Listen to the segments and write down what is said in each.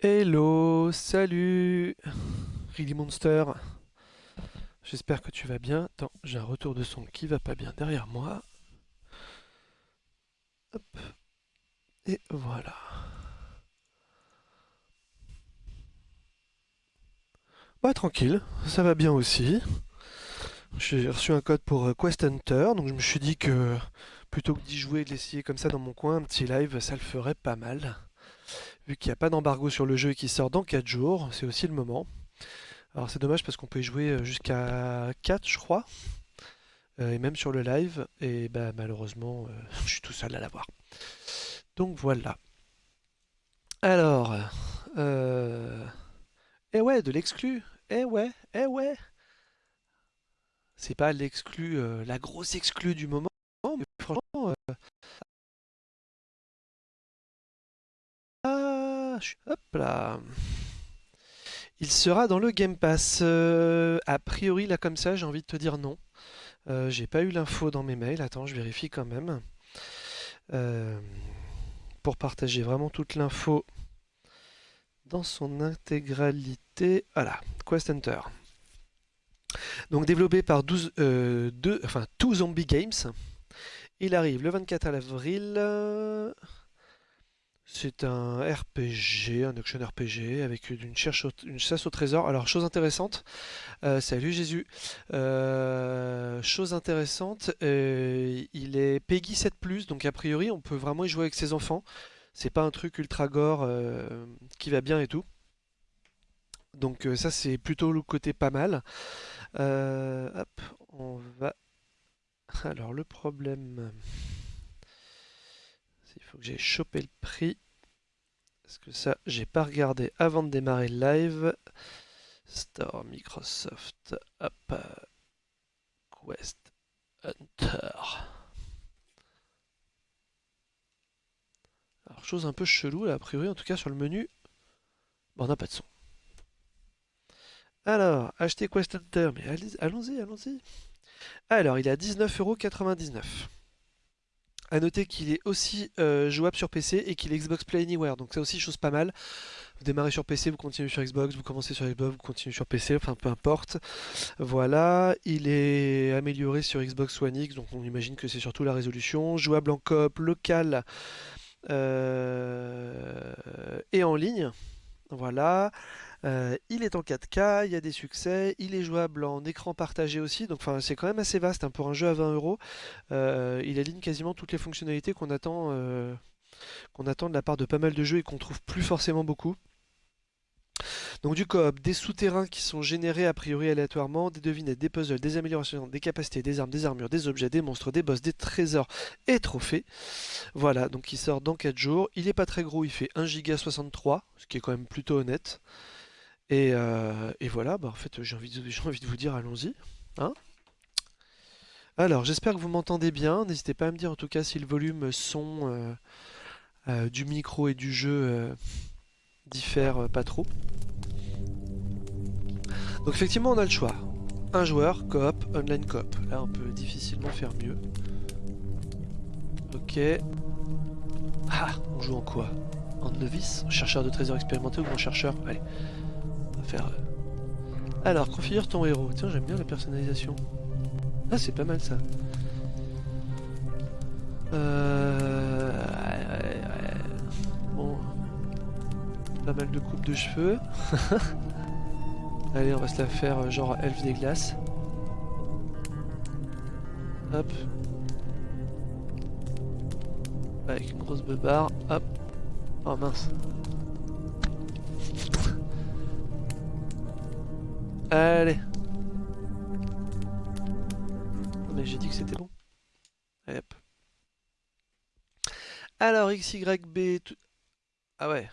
Hello, salut Really Monster. J'espère que tu vas bien. Attends, j'ai un retour de son qui va pas bien derrière moi. Et voilà. Bah tranquille, ça va bien aussi. J'ai reçu un code pour euh, Quest Hunter, donc je me suis dit que plutôt que d'y jouer et de l'essayer comme ça dans mon coin, un petit live, ça le ferait pas mal. Vu qu'il n'y a pas d'embargo sur le jeu et qu'il sort dans 4 jours, c'est aussi le moment. Alors c'est dommage parce qu'on peut y jouer euh, jusqu'à 4 je crois. Euh, et même sur le live. Et bah malheureusement, euh, je suis tout seul à l'avoir. Donc voilà. Alors... Euh... Eh ouais, de l'exclu. Eh ouais, eh ouais. C'est pas l'exclu, la grosse exclue du moment. Hop là. Il sera dans le Game Pass. Euh, a priori, là comme ça, j'ai envie de te dire non. Euh, j'ai pas eu l'info dans mes mails. Attends, je vérifie quand même. Euh, pour partager vraiment toute l'info dans son intégralité. Voilà, Quest Hunter. Donc développé par 12, enfin, Two Zombie Games. Il arrive le 24 avril. C'est un RPG, un action RPG avec une, chasse au trésor. Alors, chose intéressante, euh, salut Jésus, euh, chose intéressante, euh, il est Peggy 7+, donc a priori on peut vraiment y jouer avec ses enfants. C'est pas un truc ultra gore qui va bien et tout. Donc ça c'est plutôt le côté pas mal. hop, on va... Alors le problème... Faut que j'ai chopé le prix. Parce que ça, j'ai pas regardé avant de démarrer le live. Store Microsoft. Hop. Quest Hunter. Alors, chose un peu chelou là, a priori, en tout cas sur le menu. Bon, on n'a pas de son. Alors, acheter Quest Hunter. Mais allons-y, allons-y. Alors, il est à 19,99€. A noter qu'il est aussi euh, jouable sur PC et qu'il est Xbox Play Anywhere, donc c'est aussi chose pas mal. Vous démarrez sur PC, vous continuez sur Xbox, vous commencez sur Xbox, vous continuez sur PC, enfin peu importe. Voilà, il est amélioré sur Xbox One X, donc on imagine que c'est surtout la résolution. Jouable en coop, local euh, et en ligne. Voilà. Euh, il est en 4K, il y a des succès, il est jouable en écran partagé aussi, donc c'est quand même assez vaste hein, pour un jeu à 20 euros. Euh, il aligne quasiment toutes les fonctionnalités qu'on attend, euh, qu'on attend de la part de pas mal de jeux et qu'on trouve plus forcément beaucoup. Donc du coop, des souterrains qui sont générés a priori aléatoirement, des devinettes, des puzzles, des améliorations, des capacités, des armes, des armures, des objets, des monstres, des boss, des trésors et trophées. Voilà, donc il sort dans 4 jours. Il est pas très gros, il fait 1,63 ce qui est quand même plutôt honnête. Euh, et, voilà, bah en fait j'ai envie, de, vous dire allons-y. Hein Alors j'espère que vous m'entendez bien, n'hésitez pas à me dire en tout cas si le volume son euh, euh, du micro et du jeu diffère pas trop. Donc effectivement on a le choix. Un joueur, coop, online coop. Là on peut difficilement faire mieux. Ok. Ah, on joue en quoi? En novice? Chercheur de trésors expérimenté ou grand chercheur? Allez Alors, configure ton héros. Tiens, j'aime bien la personnalisation. Ah, c'est pas mal ça. Euh... Bon. Pas mal de coupes de cheveux. Allez, on va se la faire euh, genre elfe des glaces. Hop. Avec une grosse beubare. Hop. Oh mince. Allez. mais j'ai dit que c'était bon. Allez hop. Alors XYB... Tout... Ah ouais.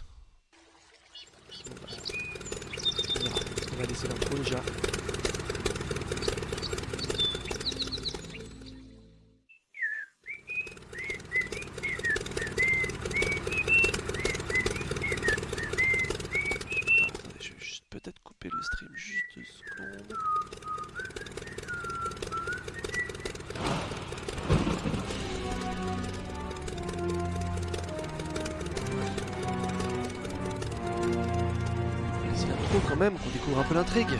On va laisser l'intro déjà. stream juste deux secondes. C'est l'intro quand même qu'on découvre un peu l'intrigue.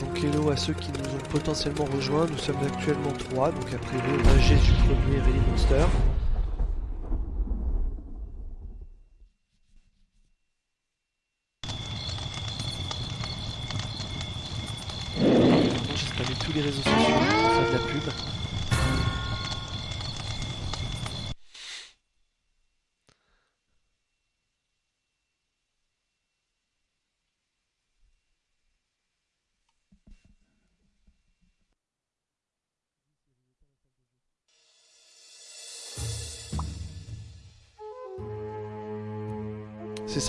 Donc hello à ceux qui nous potentiellement rejoints, nous sommes actuellement 3, donc après on a Jésus premier et les.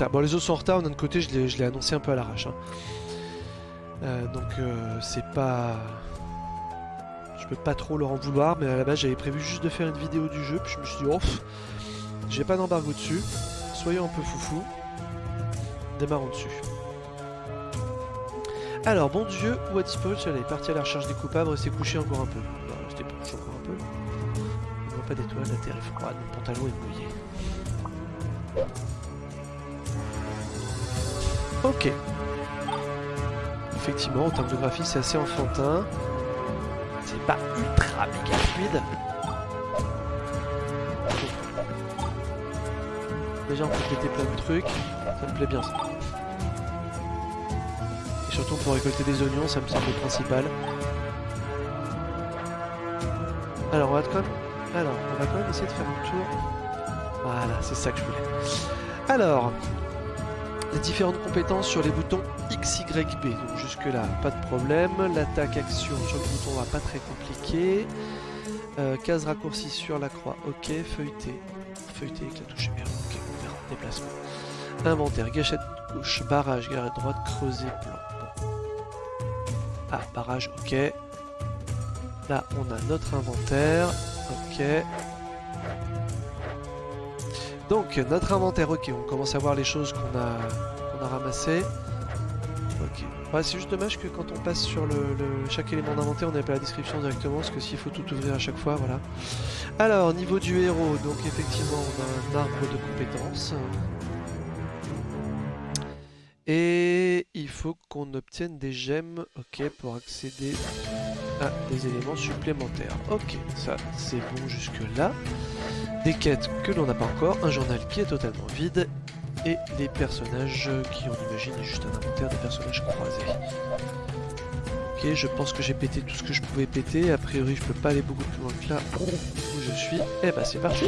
Bon, les autres sont en retard, d'un côté, je l'ai annoncé un peu à l'arrache. hein. Euh, donc, euh, c'est pas... Je peux pas trop leur en vouloir, mais à la base, j'avais prévu juste de faire une vidéo du jeu, puis je me suis dit, oh, j'ai pas d'embargo dessus, soyons un peu foufou, démarrons dessus. Alors, bon Dieu, où a disparu le soleil Parti à la recherche des coupables, rester couché encore un peu. Non, rester couché encore un peu. Je vois pas d'étoiles, la terre est froide, mon pantalon est mouillé. Ok. Effectivement, en termes de graphisme, c'est assez enfantin. C'est pas ultra méga fluide. Déjà, on peut péter plein de trucs. Ça me plaît bien, ça. Et surtout, pour récolter des oignons, ça me semble le principal. Alors, on va quand même... Alors, on va quand même essayer de faire un tour. Voilà, c'est ça que je voulais. Alors, les différentes compétences sur les boutons X, Y, B. Donc jusque là, pas de problème. L'attaque action sur le bouton A, pas très compliqué. Euh, case raccourci sur la croix, ok. Feuilleté. Feuilleté avec la touche R, ok, on verra. Déplacement. Inventaire, gâchette gauche, barrage, garée droite, creuset, plan. Ah, barrage, ok. Là, on a notre inventaire, ok. Donc, notre inventaire, ok, on commence à voir les choses qu'on a, qu'on a ramassées. Ok. Ouais, c'est juste dommage que quand on passe sur le, le- chaque élément d'inventaire, on n'ait pas la description directement, parce que s'il faut tout ouvrir à chaque fois, voilà. Alors, niveau du héros, donc effectivement, on a un arbre de compétences. Et il faut qu'on obtienne des gemmes, ok, pour accéder à des éléments supplémentaires. Ok, ça c'est bon jusque là. Des quêtes que l'on n'a pas encore, un journal qui est totalement vide, et les personnages qui, on imagine, est juste un inventaire des personnages croisés. Ok, je pense que j'ai pété tout ce que je pouvais péter, a priori je peux pas aller beaucoup plus loin que là où je suis. Et bah c'est parti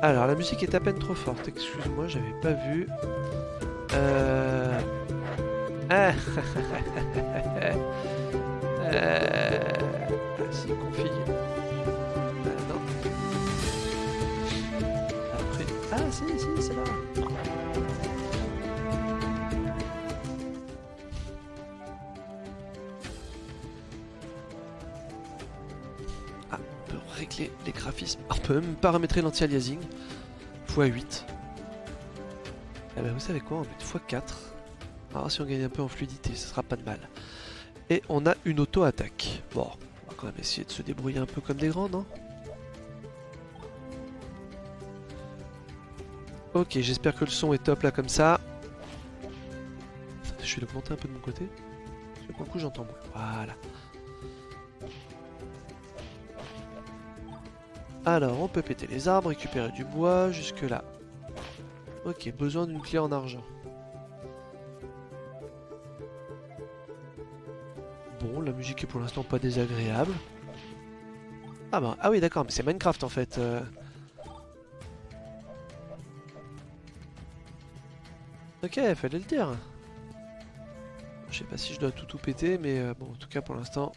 Alors la musique est à peine trop forte, excuse-moi, j'avais pas vu. Euh... Ah Euh... Ah, on peut même paramétrer l'anti-aliasing. x8. Eh ben vous savez quoi, on mettre x4. Alors si on gagne un peu en fluidité, ce sera pas de mal. Et on a une auto-attaque. Bon, on va quand même essayer de se débrouiller un peu comme des grands, non Ok, j'espère que le son est top là comme ça. Je vais l'augmenter un peu de mon côté. Parce que j'entends moins. Voilà. Alors, on peut péter les arbres, récupérer du bois, jusque là. Ok, besoin d'une clé en argent. Bon, la musique est pour l'instant pas désagréable. Ah bah, ah oui d'accord, mais c'est Minecraft en fait. euh. Ok, fallait le dire. Je sais pas si je dois tout tout péter, mais euh, bon, en tout cas pour l'instant...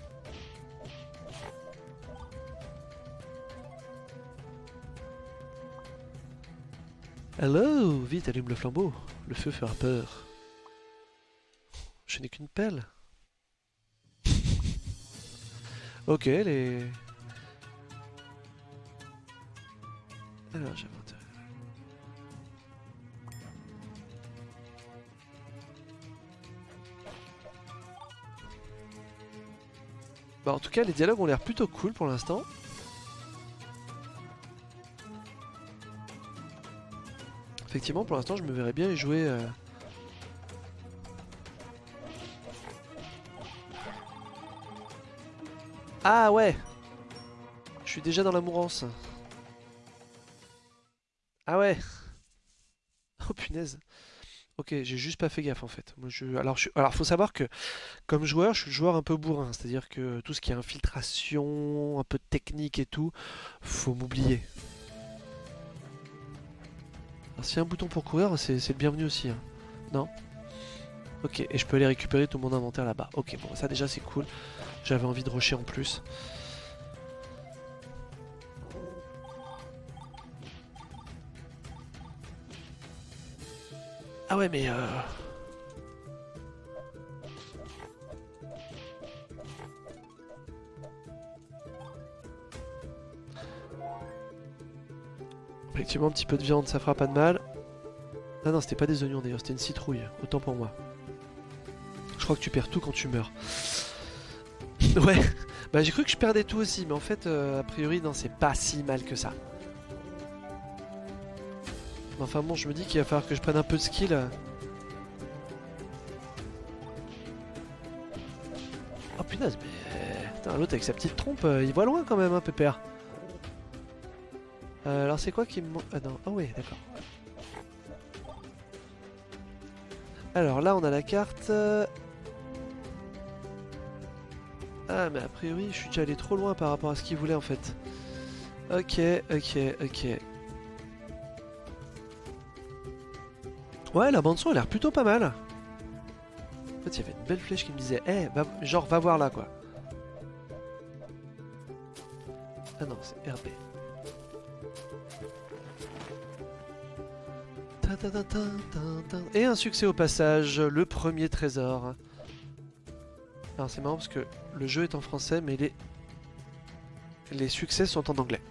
Hello Vite, allume le flambeau. Le feu fera peur. Je n'ai qu'une pelle. ok, les... Alors, j'avais. Bah en tout cas les dialogues ont l'air plutôt cool pour l'instant. Effectivement pour l'instant je me verrais bien y jouer... euh, Ah ouais Je suis déjà dans la mourance. Ah ouais Oh punaise Ok, j'ai juste pas fait gaffe en fait. Alors. Alors faut savoir que comme joueur, je suis le joueur un peu bourrin. C'est-à-dire que tout ce qui est infiltration, un peu de technique et tout, faut m'oublier. Alors s'il y un bouton pour courir, c'est le bienvenu aussi. hein. Non? Ok, et je peux aller récupérer tout mon inventaire là-bas. Ok, bon, ça déjà c'est cool. J'avais envie de rusher en plus. Ah ouais, mais... Euh... Effectivement, un petit peu de viande, ça fera pas de mal. Ah non, c'était pas des oignons d'ailleurs, c'était une citrouille. Autant pour moi. Je crois que tu perds tout quand tu meurs. ouais, bah j'ai cru que je perdais tout aussi, mais en fait, euh, a priori, non, c'est pas si mal que ça. Enfin bon, je me dis qu'il va falloir que je prenne un peu de skill. Oh punaise, mais... Putain, l'autre avec sa petite trompe, euh, il voit loin quand même, hein, Pépère. Euh, alors c'est quoi qui me Ah non, ah ouais, d'accord. Alors là, on a la carte. Ah, mais a priori, je suis déjà allé trop loin par rapport à ce qu'il voulait en fait. Ok, ok, ok. Ouais, la bande son a l'air plutôt pas mal. En fait, il y avait une belle flèche qui me disait, eh, va- genre, va voir là, quoi. Ah non, c'est RB. Et un succès au passage, le premier trésor. Alors c'est marrant parce que le jeu est en français, mais les, les succès sont en anglais.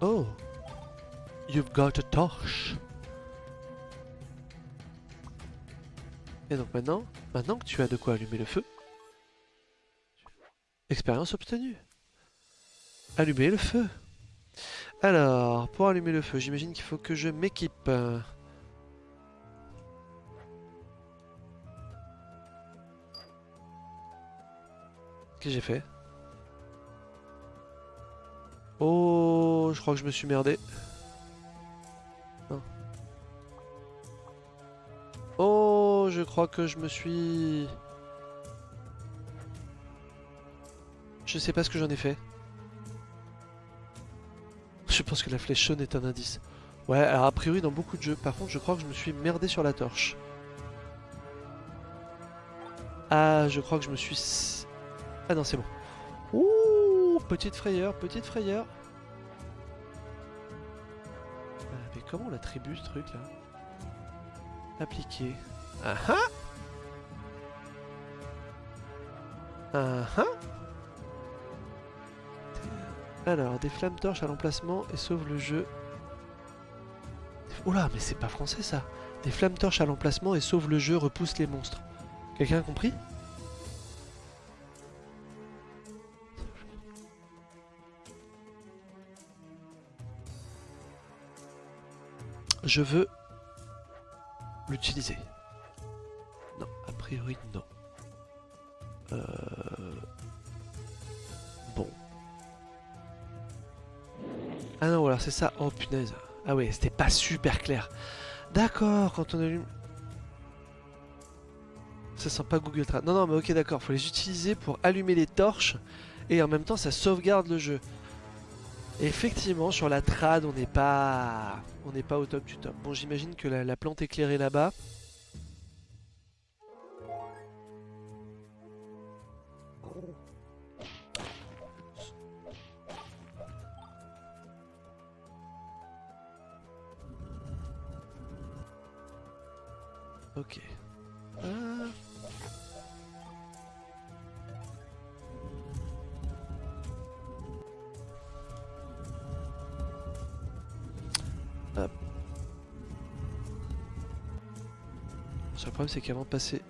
Oh, you've got a torch. Et donc maintenant, maintenant que tu as de quoi allumer le feu, expérience obtenue. Allumer le feu. Alors, pour allumer le feu, j'imagine qu'il faut que je m'équipe. Qu'est-ce que j'ai fait? Oh, je crois que je me suis merdé. Non. Oh, je crois que je me suis... Je sais pas ce que j'en ai fait. Je pense que la flèche jaune est un indice. Ouais, alors a priori dans beaucoup de jeux, par contre je crois que je me suis merdé sur la torche. Ah, je crois que je me suis... Ah non, c'est bon. Ouh, petite frayeur, petite frayeur. Ah, mais comment on l'attribue ce truc là? Appliquer. Ah ah Ah ah Alors, des flammes torches à l'emplacement et sauve le jeu. Oula, mais c'est pas français ça Des flammes torches à l'emplacement et sauve le jeu, repousse les monstres. Quelqu'un a compris? Je veux l'utiliser. Non, a priori non. C'est ça. Oh punaise. Ah ouais, c'était pas super clair. D'accord, quand on allume... Ça sent pas Google Trad. Non, non, mais ok, d'accord. Faut les utiliser pour allumer les torches. Et en même temps, ça sauvegarde le jeu. Effectivement, sur la trad, on n'est pas... On n'est pas au top du top. Bon, j'imagine que la, la plante éclairée là-bas... Ça problème c'est qu'avant de passer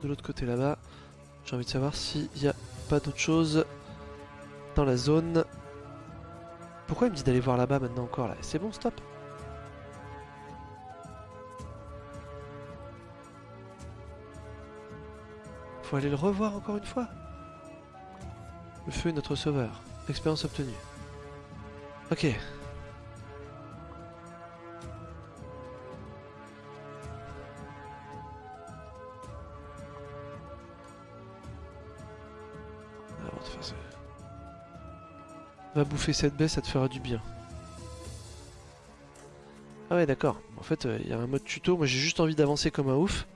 de l'autre côté là-bas, j'ai envie de savoir s'il n'y a pas d'autre chose dans la zone. Pourquoi il me dit d'aller voir là-bas maintenant encore là? C'est bon, stop Faut aller le revoir encore une fois Le feu est notre sauveur. Expérience obtenue. Ok. Va bouffer cette baie, ça te fera du bien. Ah ouais d'accord. En fait, il euh, y a un mode tuto. Moi j'ai juste envie d'avancer comme un ouf.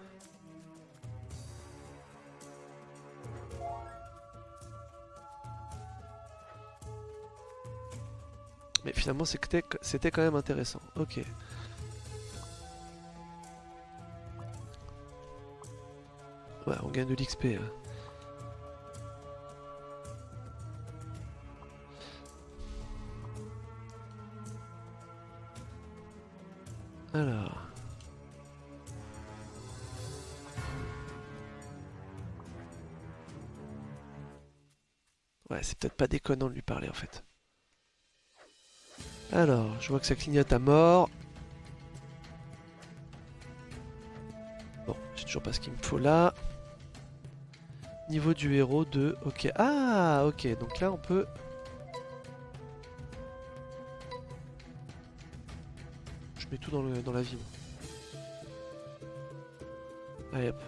Mais finalement c'était quand même intéressant. Ok. Ouais, on gagne de l'XP. Hein. Alors... Ouais, c'est peut-être pas déconnant de lui parler en fait. Alors, je vois que ça clignote à mort. Bon, j'ai toujours pas ce qu'il me faut là. Niveau du héros 2, ok. Ah, ok, donc là on peut... mets tout dans, la hop.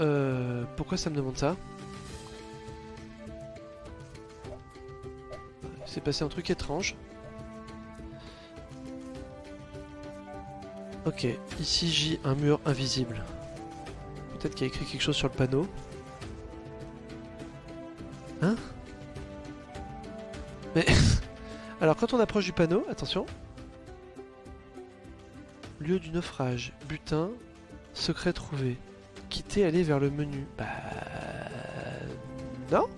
Euh, pourquoi ça me demande ça? C'est passé un truc étrange. Ok, ici j'ai un mur invisible. Peut-être qu'il y a écrit quelque chose sur le panneau. Hein? Mais... Alors quand on approche du panneau, attention. Lieu du naufrage, butin, secret trouvé quitter, aller vers le menu. Bah... Non?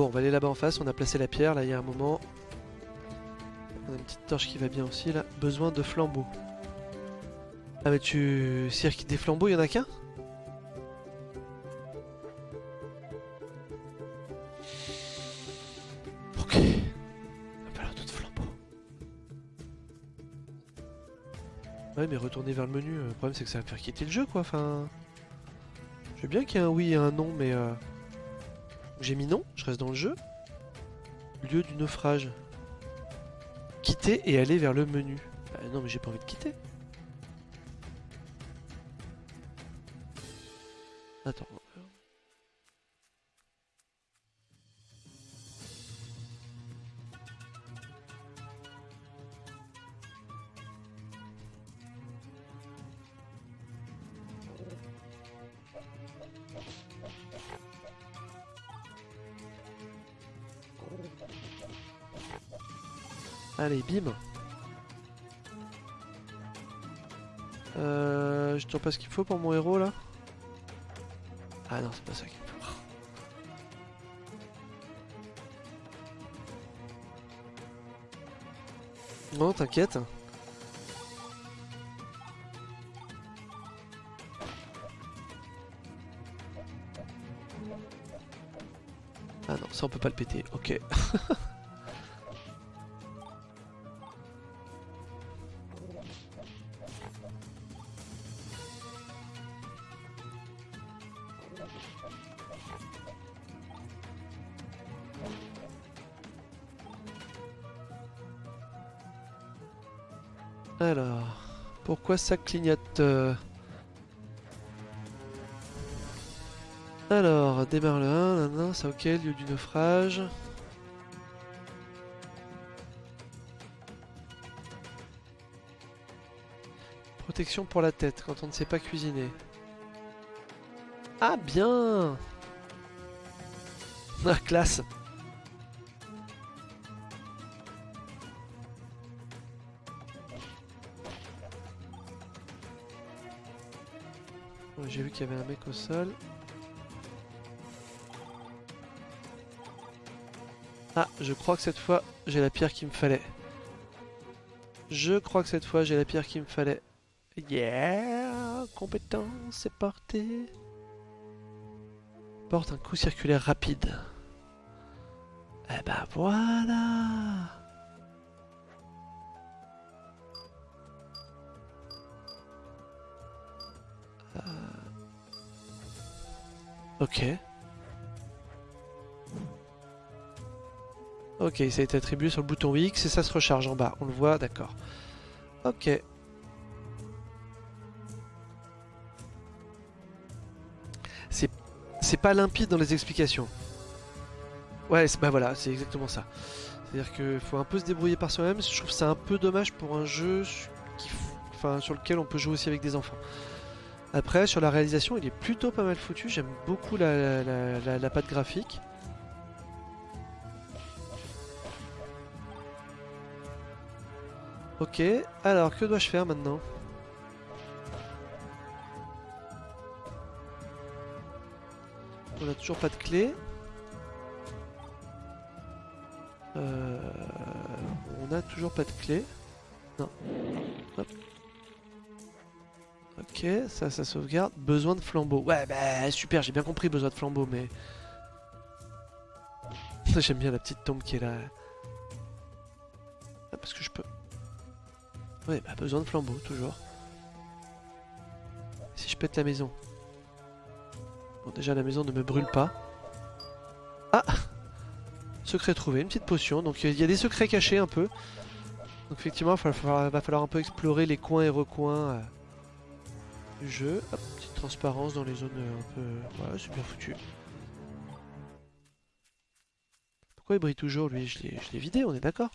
Bon, on va aller là-bas en face, on a placé la pierre, là il y a un moment. On a une petite torche qui va bien aussi là. Besoin de flambeaux. Ah mais tu... Cirque des flambeaux, il y en a qu'un? Ouais mais retourner vers le menu, euh, le problème c'est que ça va me faire quitter le jeu quoi, enfin... Je veux bien qu'il y ait un oui et un non mais... Euh... J'ai mis non, je reste dans le jeu. Lieu du naufrage. Quitter et aller vers le menu. Bah non mais j'ai pas envie de quitter. Allez, bim Euh... Je trouve pas ce qu'il faut pour mon héros là Ah non, c'est pas ça qu'il faut. Non, t'inquiète. Ah non, ça on peut pas le péter, ok. ça clignote euh Alors, démarre le 1, non, c'est ok, lieu du naufrage. Protection pour la tête quand on ne sait pas cuisiner. Ah bien Ah classe J'ai vu qu'il y avait un mec au sol. Ah, je crois que cette fois, j'ai la pierre qu'il me fallait. Je crois que cette fois, j'ai la pierre qu'il me fallait. Yeah Compétence, c'est porté. Porte un coup circulaire rapide. Eh ben voilà Ok. Ok, ça a été attribué sur le bouton X et ça se recharge en bas. On le voit, d'accord. Ok. C'est pas limpide dans les explications. Ouais, bah voilà, c'est exactement ça. C'est-à-dire qu'il faut un peu se débrouiller par soi-même. Je trouve ça un peu dommage pour un jeu qui enfin, sur lequel on peut jouer aussi avec des enfants. Après, sur la réalisation, il est plutôt pas mal foutu. J'aime beaucoup la, la, la- la patte graphique. Ok, alors que dois-je faire maintenant? On a toujours pas de clé. Euh, on a toujours pas de clé. Non. Hop. Ok, ça, ça sauvegarde. Besoin de flambeau. Ouais, bah super, j'ai bien compris, besoin de flambeau, mais... J'aime bien la petite tombe qui est là. Ah, parce que je peux... Ouais, bah besoin de flambeau, toujours. Si je pète la maison. Bon, déjà, la maison ne me brûle pas. Ah Secret trouvé, une petite potion. Donc, il y a des secrets cachés un peu. Donc, effectivement, il va falloir, va falloir un peu explorer les coins et recoins euh, jeu. Petite transparence dans les zones euh, un peu... Voilà, bien foutu. Pourquoi il brille toujours, lui? Je l'ai vidé, on est d'accord?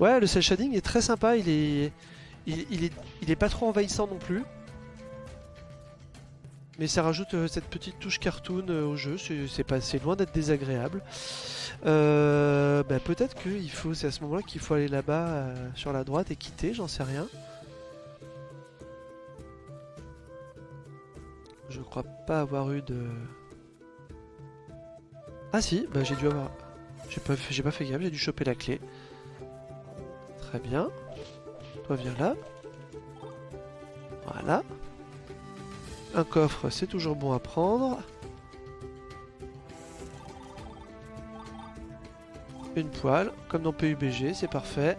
Ouais, le cel shading est très sympa, il est... Il, est, pas trop envahissant non plus. Mais ça rajoute euh, cette petite touche cartoon euh, au jeu, c'est loin d'être désagréable. Euh, bah, peut-être qu'il faut, c'est à ce moment-là qu'il faut aller là-bas sur la droite et quitter, j'en sais rien. Je crois pas avoir eu de... Ah si, bah j'ai dû avoir... J'ai pas, fait- gaffe, j'ai dû choper la clé. Très bien. Toi viens là. Voilà. Un coffre, c'est toujours bon à prendre. Une poêle, comme dans PUBG, c'est parfait.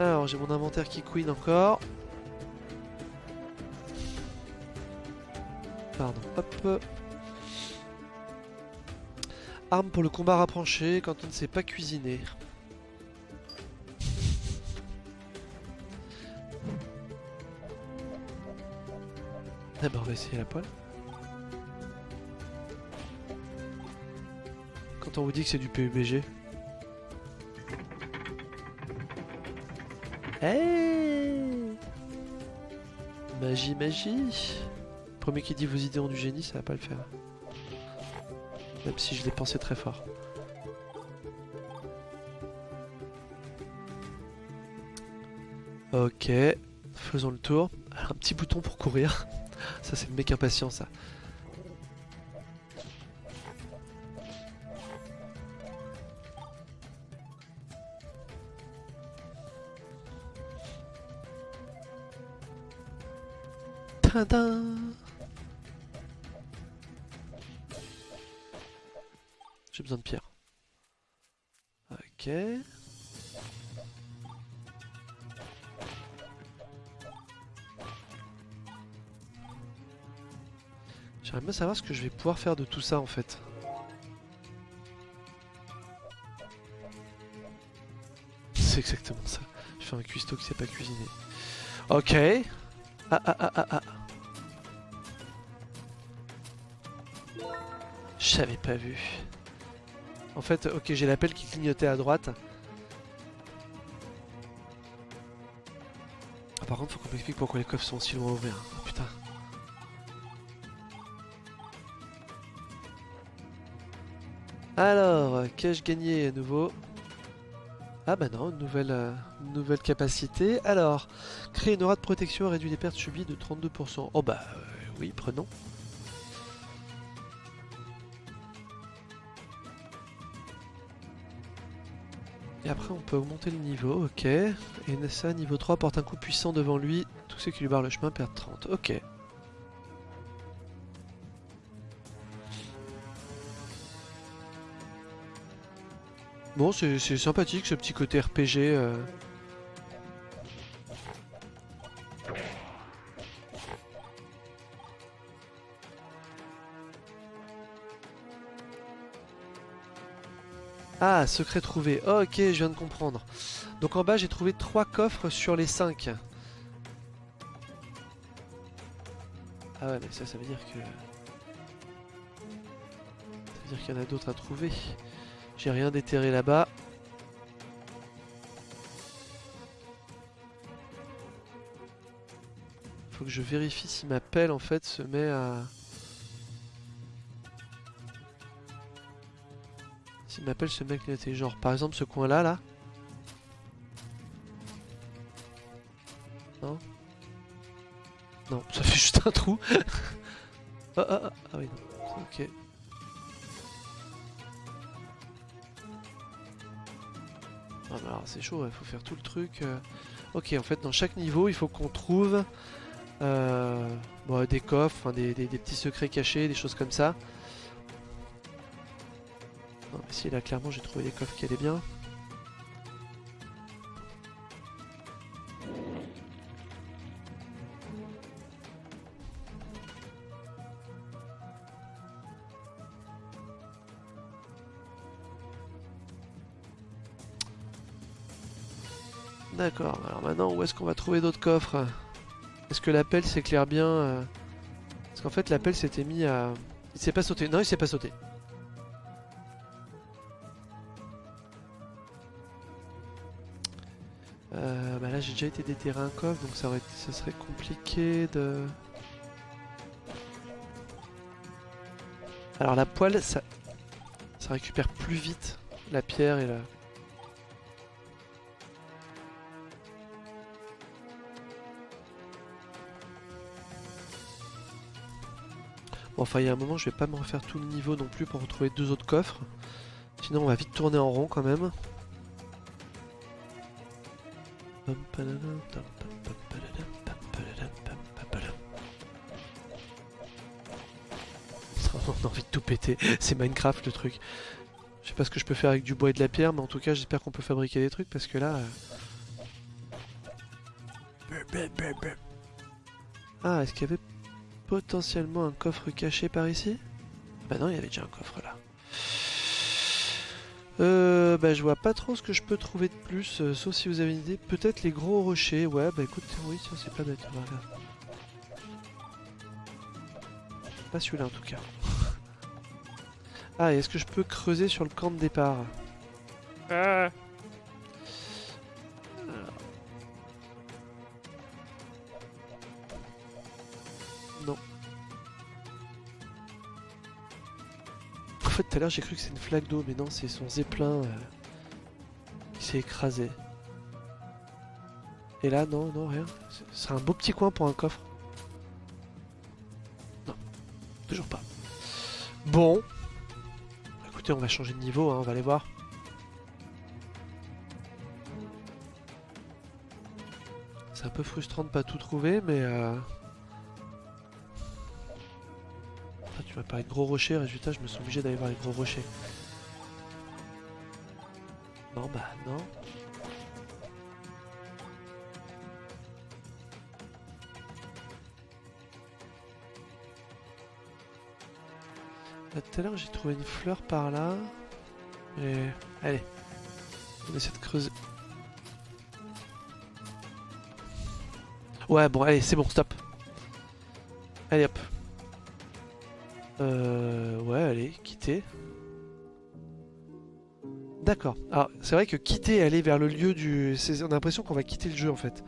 Alors, j'ai mon inventaire qui queen encore. Hop. Arme pour le combat rapproché quand on ne sait pas cuisiner. Bah on va essayer la poêle. Quand on vous dit que c'est du PUBG. Hey Magie, magie Premier qui dit vos idées ont du génie, ça va pas le faire. Même si je l'ai pensé très fort. Ok, faisons le tour. Un petit bouton pour courir. Ça, c'est le mec impatient, ça. Besoin de pierre. Ok. J'aimerais bien savoir ce que je vais pouvoir faire de tout ça en fait. C'est exactement ça. Je fais un cuistot qui sait pas cuisiner. Ok. Ah ah ah ah ah. J'avais pas vu. En fait, ok, j'ai l'appel qui clignotait à droite. Ah, par contre, faut qu'on m'explique pourquoi les coffres sont si loin à ouvrir. Oh, putain. Alors, qu'ai-je gagné à nouveau? Ah bah non, nouvelle, euh, nouvelle capacité. Alors, créer une aura de protection réduit les pertes subies de 32%. Oh bah euh, oui, prenons. Et après on peut augmenter le niveau, ok. Et ça, niveau 3, porte un coup puissant devant lui. Tous ceux qui lui barrent le chemin perdent 30, ok. Bon, c'est sympathique ce petit côté RPG. euh. Ah, secret trouvé. Oh, ok, je viens de comprendre. Donc en bas, j'ai trouvé 3 coffres sur les 5. Ah ouais, mais ça, ça veut dire que... Ça veut dire qu'il y en a d'autres à trouver. J'ai rien déterré là-bas. Faut que je vérifie si ma pelle en fait se met à... Si ma pelle se met à clignoter. Genre par exemple ce coin là là. Non Non, ça fait juste un trou. ah, ah, ah, ah oui non. Ok. Ah alors c'est chaud, il faut faire tout le truc. euh. Ok, en fait dans chaque niveau il faut qu'on trouve euh, bon, des coffres, des, des- des petits secrets cachés, des choses comme ça. Si là clairement j'ai trouvé des coffres qui allaient bien. D'accord, alors maintenant où est-ce qu'on va trouver d'autres coffres? Est-ce que l'appel s'éclaire bien euh? Parce qu'en fait l'appel s'était mis à... Il s'est pas sauté, non il s'est pas sauté. J'ai déjà été déterré un coffre donc ça, aurait, serait compliqué de... Alors la poêle ça, ça récupère plus vite la pierre et la... Bon, enfin, il y a un moment, je vais pas me refaire tout le niveau non plus pour retrouver deux autres coffres. Sinon, on va vite tourner en rond quand même. On a envie de tout péter. C'est Minecraft le truc. Je sais pas ce que je peux faire avec du bois et de la pierre, mais en tout cas, j'espère qu'on peut fabriquer des trucs parce que là. euh, Ah, est-ce qu'il y avait potentiellement un coffre caché par ici? Bah non, il y avait déjà un coffre là. Euh, bah je vois pas trop ce que je peux trouver de plus, euh, sauf si vous avez une idée. Peut-être les gros rochers, ouais, bah écoute, oui, ça c'est pas bête, regarder. Pas celui-là en tout cas. ah, est-ce que je peux creuser sur le camp de départ? Ah. Tout à l'heure, j'ai cru que c'est une flaque d'eau, mais non, c'est son zeppelin euh, qui s'est écrasé. Et là, non, non, rien. C'est- un beau petit coin pour un coffre. Non, toujours pas. Bon. Écoutez, on va changer de niveau, hein, on va aller voir. C'est un peu frustrant de pas tout trouver, mais... Euh... Parlé de gros rochers, résultat je me suis obligé d'aller voir les gros rochers. Non bah non. Tout à l'heure j'ai trouvé une fleur par là. Et... Allez. On essaie de creuser. Ouais bon allez c'est bon stop. Allez hop. Euh, ouais, allez, quitter. D'accord. Alors, c'est vrai que quitter, aller vers le lieu du... On a l'impression qu'on va quitter le jeu, en fait.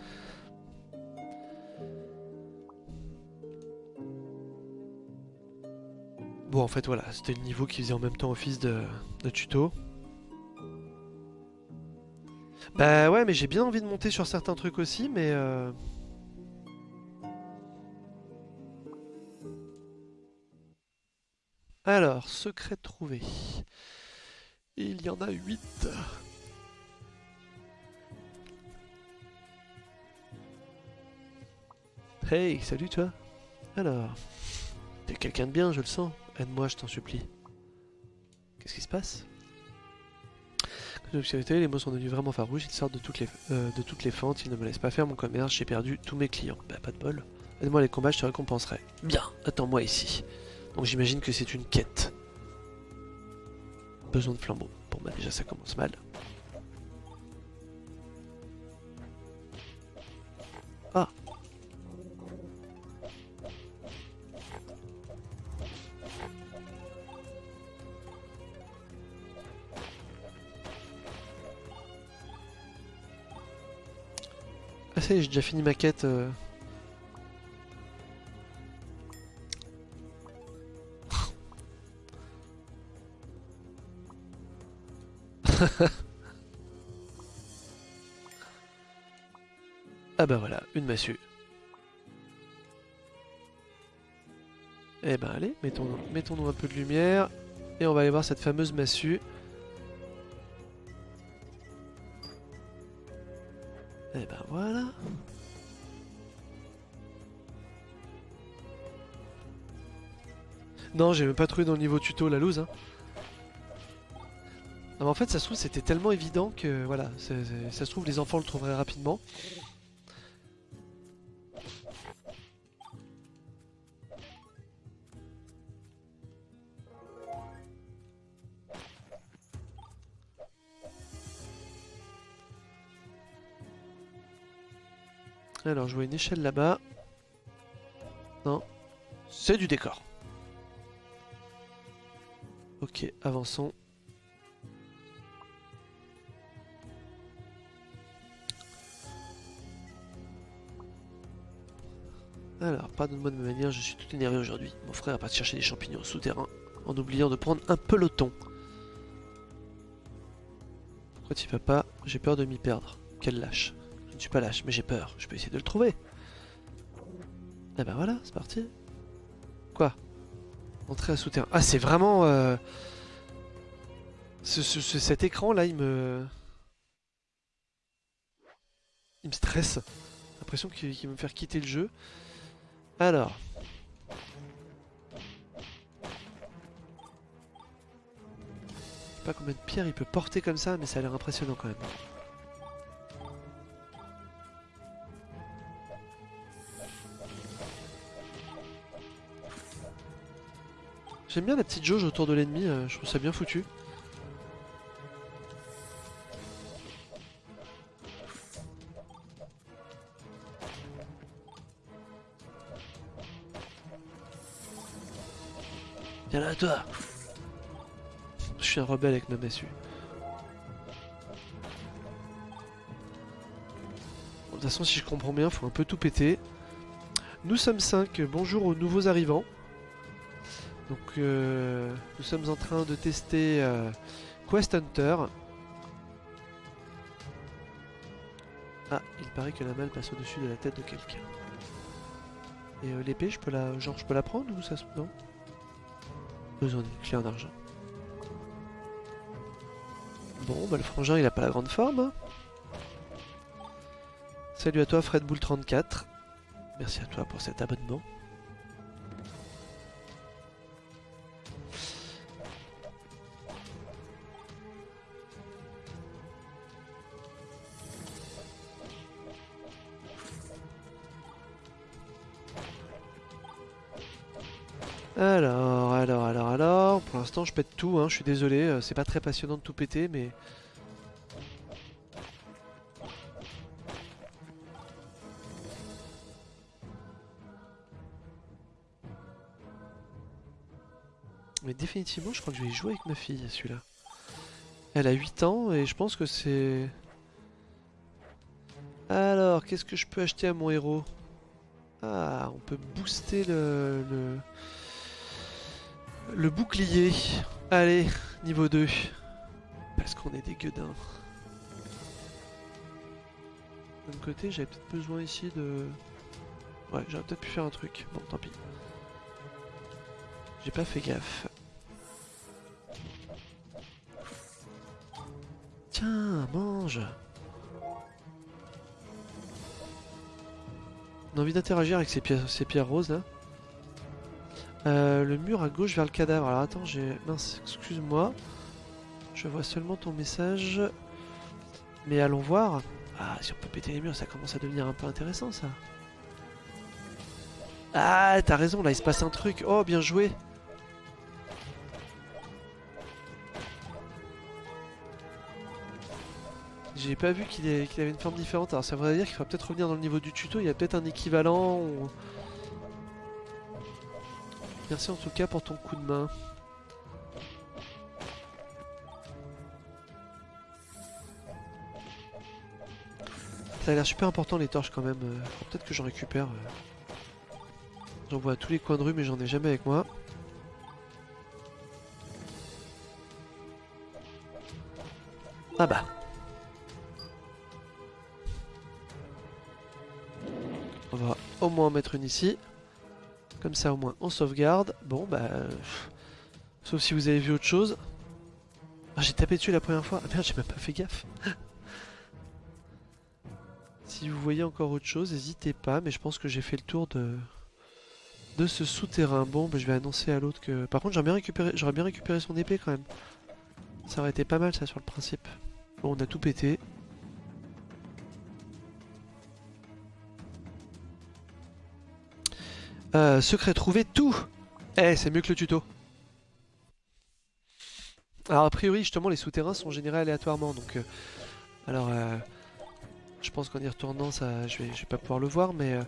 Bon, en fait, voilà, c'était le niveau qui faisait en même temps office de, de tuto. Bah ouais, mais j'ai bien envie de monter sur certains trucs aussi, mais... euh, Alors, secret trouvé. Il y en a 8. Hey, salut toi. Alors, t'es quelqu'un de bien, je le sens. Aide-moi, je t'en supplie. Qu'est-ce qui se passe? L'obscurité, les mots sont devenus vraiment farouches, ils sortent de toutes les, euh, de toutes les fentes, ils ne me laissent pas faire mon commerce, j'ai perdu tous mes clients. Bah pas de bol. Aide-moi les combats, je te récompenserai. Bien, attends-moi ici. Donc j'imagine que c'est une quête. Besoin de flambeau. Bon bah déjà ça commence mal. Ah Ah ça y est, j'ai déjà fini ma quête. euh. Ah bah voilà, une massue. Eh ben allez, mettons-nous mettons un peu de lumière. Et on va aller voir cette fameuse massue. Eh ben voilà. Non, j'ai même pas trouvé dans le niveau tuto la loose. Hein. En fait, ça se trouve, c'était tellement évident que voilà, ça se trouve, les enfants le trouveraient rapidement. Alors, je vois une échelle là-bas. Non, c'est du décor. Ok, avançons. De ma manière, je suis tout énervé aujourd'hui. Mon frère est parti chercher des champignons souterrains en oubliant de prendre un peloton. Pourquoi tu vas pas? J'ai peur de m'y perdre. Quel lâche. Je ne suis pas lâche, mais j'ai peur. Je peux essayer de le trouver. Ah bah voilà, c'est parti. Quoi? Entrer à souterrain. Ah, c'est vraiment... euh, ce- ce- ce- cet écran là, il me... Il me stresse. J'ai l'impression qu'il va me faire quitter le jeu. Alors. Je sais pas combien de pierres il peut porter comme ça, mais ça a l'air impressionnant quand même. J'aime bien la petite jauge autour de l'ennemi, euh, je trouve ça bien foutu. Je suis un rebelle avec ma massue. De toute façon, si je comprends bien, faut un peu tout péter. Nous sommes 5, bonjour aux nouveaux arrivants. Donc, euh, nous sommes en train de tester euh, Quest Hunter. Ah, il paraît que la malle passe au-dessus de la tête de quelqu'un. Et euh, l'épée, je peux la, genre, je peux la prendre ou ça se... Non? Besoin d'une clé en argent. Bon, bah le frangin, il a pas la grande forme. hein. Salut à toi, Fred Bull 34. Merci à toi pour cet abonnement. Je pète tout, hein, je suis désolé. euh, C'est pas très passionnant de tout péter, mais. Mais définitivement, je crois que je vais jouer avec ma fille, celui-là. Elle a 8 ans et je pense que c'est... Alors, qu'est-ce que je peux acheter à mon héros? Ah, on peut booster le... Le bouclier. Allez, niveau 2. Parce qu'on est des gueudins. D'un côté, j'avais peut-être besoin ici de... Ouais, j'aurais peut-être pu faire un truc. Bon, tant pis. J'ai pas fait gaffe. Tiens, mange On a envie d'interagir avec ces pierres, ces pierres roses là? Euh, le mur à gauche vers le cadavre. Alors attends, j'ai... Mince, excuse-moi. Je vois seulement ton message. Mais allons voir. Ah, si on peut péter les murs, ça commence à devenir un peu intéressant ça. Ah, t'as raison, là il se passe un truc. Oh, bien joué. J'ai pas vu qu'il avait une forme différente. Alors ça voudrait dire qu'il faudra peut-être revenir dans le niveau du tuto. Il y a peut-être un équivalent. Merci en tout cas pour ton coup de main. Ça a l'air super important les torches quand même. Euh, peut-être que j'en récupère. Euh. J'en vois tous les coins de rue mais j'en ai jamais avec moi. Ah bah On va au moins en mettre une ici. Comme ça au moins on sauvegarde. Bon bah... Sauf si vous avez vu autre chose. Ah, j'ai tapé dessus la première fois. Ah merde, j'ai même pas fait gaffe. si vous voyez encore autre chose, n'hésitez pas. Mais je pense que j'ai fait le tour de, de ce souterrain. Bon, bah, je vais annoncer à l'autre que... Par contre, j'aurais bien, récupéré... bien récupéré son épée quand même. Ça aurait été pas mal ça sur le principe. Bon, on a tout pété. Euh, secret trouvé, tout Eh, c'est mieux que le tuto. Alors a priori, justement, les souterrains sont générés aléatoirement, donc... Euh, alors, euh, je pense qu'en y retournant, ça, je vais, je vais pas pouvoir le voir, mais... Hop,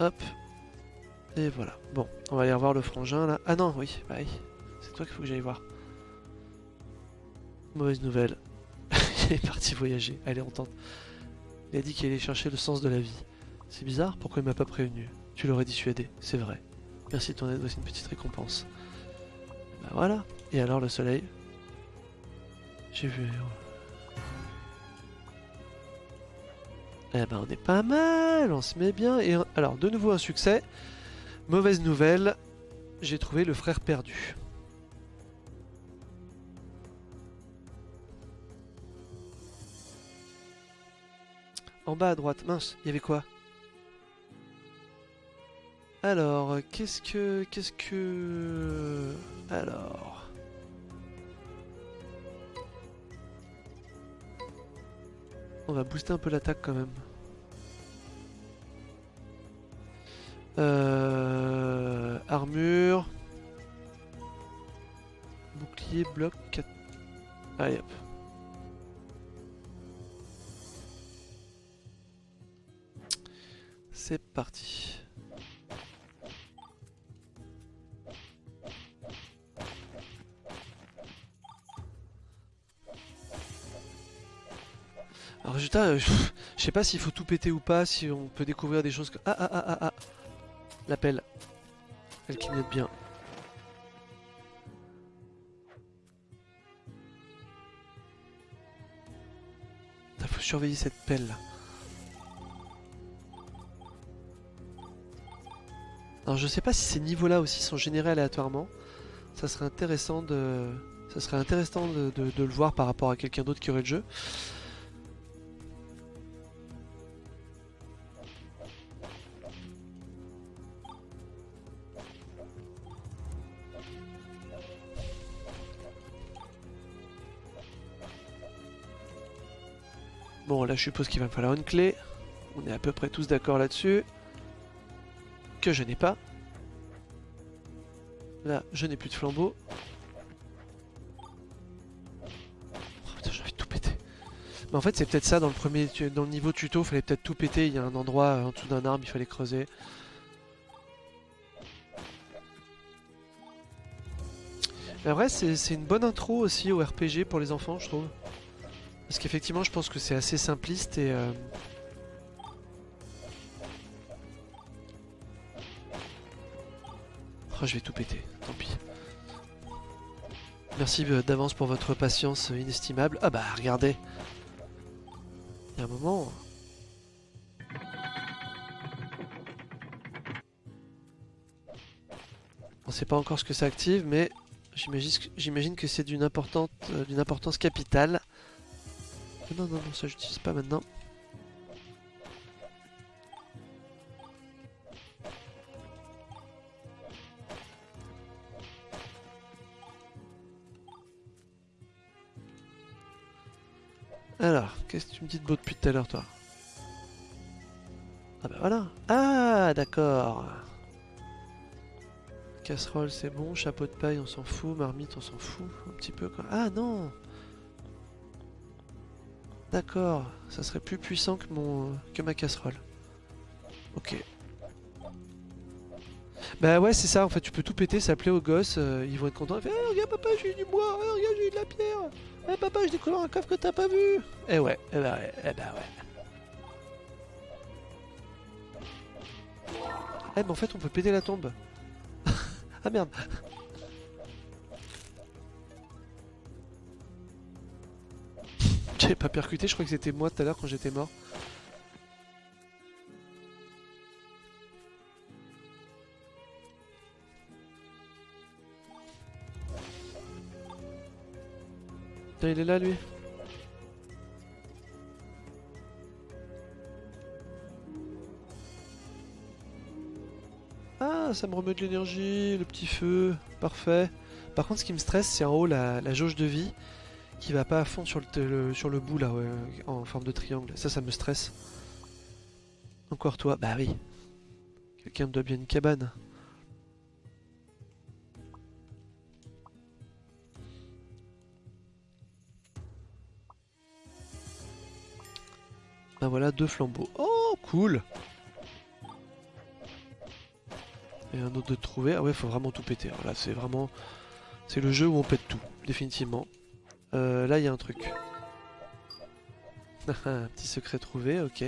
hop, et voilà. Bon, on va aller revoir le frangin là. Ah non, oui, bah C'est toi qu'il faut que j'aille voir. Mauvaise nouvelle. il est parti voyager. Allez, on. Il a dit qu'il allait chercher le sens de la vie. C'est bizarre, pourquoi il m'a pas prévenu? Tu l'aurais dissuadé, c'est vrai. Merci de ton aide, voici une petite récompense. Bah voilà. Et alors le soleil? J'ai vu... Eh ben on est pas mal, on se met bien. Et alors de nouveau un succès. Mauvaise nouvelle, j'ai trouvé le frère perdu. En bas à droite, mince, il y avait quoi? Alors, qu'est-ce que... Qu'est-ce que... Alors... On va booster un peu l'attaque quand même. Euh, armure. Bouclier, bloc, 4... Allez hop. C'est parti. Euh, je sais pas s'il faut tout péter ou pas, si on peut découvrir des choses que... Ah ah ah ah ah L'appel. Elle clignote bien. Il faut surveiller cette pelle là. Alors je sais pas si ces niveaux là aussi sont générés aléatoirement. Ça serait intéressant de, ça serait intéressant de le voir par rapport à quelqu'un d'autre qui aurait le jeu. Je suppose qu'il va me falloir une clé. On est à peu près tous d'accord là-dessus. Que je n'ai pas. Là, je n'ai plus de flambeau. Oh putain, j'ai envie de tout péter. Mais en fait, c'est peut-être ça dans le premier, dans le niveau tuto, il fallait peut-être tout péter. Il y a un endroit euh, en dessous d'un arbre, il fallait creuser. Mais vrai, c'est une bonne intro aussi au RPG pour les enfants, je trouve. Parce qu'effectivement, je pense que c'est assez simpliste et... euh, Oh, je vais tout péter, tant pis. Merci euh, d'avance pour votre patience inestimable. Ah bah, regardez. Il y a un moment... On sait pas encore ce que ça active, mais j'imagine que c'est d'une euh, d'une importance capitale. Non, non, non, ça j'utilise pas maintenant. Alors, qu'est-ce que tu me dis de beau depuis tout à l'heure, toi? Ah bah voilà Ah, d'accord Casserole, c'est bon. Chapeau de paille, on s'en fout. Marmite, on s'en fout. Un petit peu, quoi. Ah, non D'accord. Ça serait plus puissant que, mon... que ma casserole. Ok. Bah ouais, c'est ça. En fait, tu peux tout péter, ça plaît aux gosses. euh, ils vont être contents. Ils font, Eh, regarde, papa, j'ai eu du bois. Eh, regarde, j'ai eu de la pierre. Eh, papa, j'ai découvert un coffre que t'as pas vu. Eh ouais, eh bah ouais, eh bah ouais. Eh, mais en fait, on peut péter la tombe. ah merde. J'avais pas percuté, je crois que c'était moi tout à l'heure quand j'étais mort. Il est là lui. Ah, ça me remet de l'énergie, le petit feu, parfait. Par contre, ce qui me stresse, c'est en haut la jauge de vie qui va pas à fond sur le, sur le bout là, ouais, en forme de triangle. Ça, ça me stresse. Encore toi Bah oui. Quelqu'un me doit bien une cabane. Bah voilà, deux flambeaux. Oh, cool Et un autre de trouver. Ah ouais, faut vraiment tout péter. Alors là, c'est vraiment... C'est le jeu où on pète tout, définitivement. Euh, là, il y a un truc. un petit secret trouvé, ok.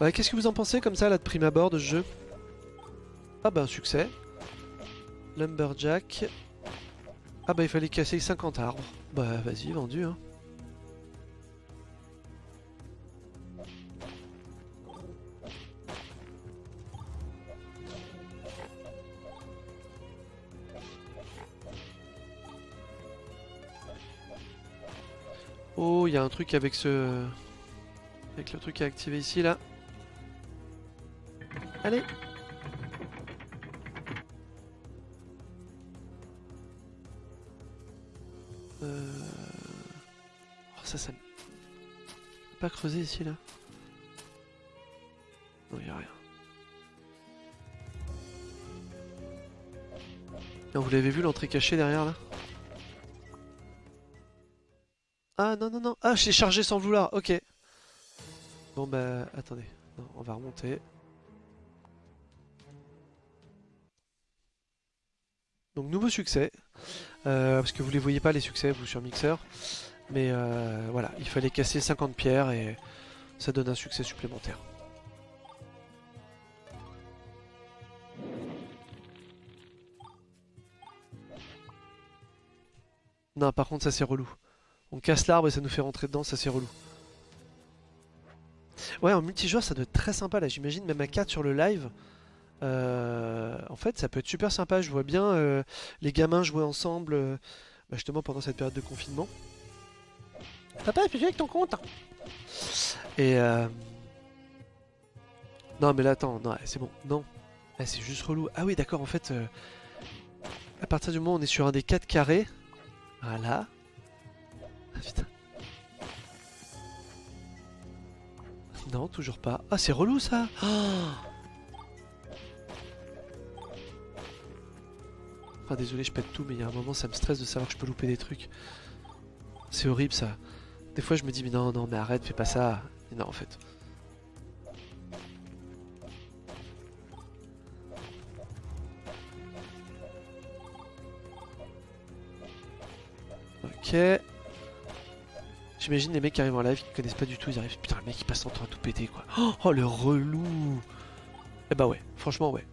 Ouais, qu'est-ce que vous en pensez comme ça, là, de prime abord de jeu? Ah bah, un succès. Lumberjack. Ah bah, il fallait casser 50 arbres. Bah, vas-y, vendu, hein. Il y a un truc avec ce... Avec le truc à activer ici, là. Allez Euh... Oh, ça, ça... pas creuser ici, là Non, il a rien. Vous l'avez vu, l'entrée cachée derrière, là? Ah, non, non, non Ah, j'ai chargé sans vouloir, ok Bon, bah, attendez. On va remonter. Donc nouveau succès, Euh, parce que vous les voyez pas les succès vous sur Mixer, mais euh, voilà, il fallait casser 50 pierres et ça donne un succès supplémentaire. Non par contre ça c'est relou. On casse l'arbre et ça nous fait rentrer dedans, ça c'est relou. Ouais en multijoueur ça doit être très sympa là, j'imagine même à 4 sur le live. Euh, en fait, ça peut être super sympa. Je vois bien euh, les gamins jouer ensemble, euh, bah, justement pendant cette période de confinement. Papa, jouer avec ton compte Et euh... non, mais là, attends, non, c'est bon, non, Ah, c'est juste relou. Ah oui, d'accord. En fait, euh, à partir du moment où on est sur un des 4 carrés, voilà. Non, toujours pas. Ah, c'est relou ça. Oh Enfin désolé je pète tout mais il y a un moment ça me stresse de savoir que je peux louper des trucs. C'est horrible ça. Des fois je me dis mais non non mais arrête fais pas ça. Non en fait. Ok. J'imagine les mecs qui arrivent en live qui connaissent pas du tout, ils arrivent. Putain, le mec il passe son temps à tout péter quoi. Oh, le relou Eh bah ouais, franchement ouais.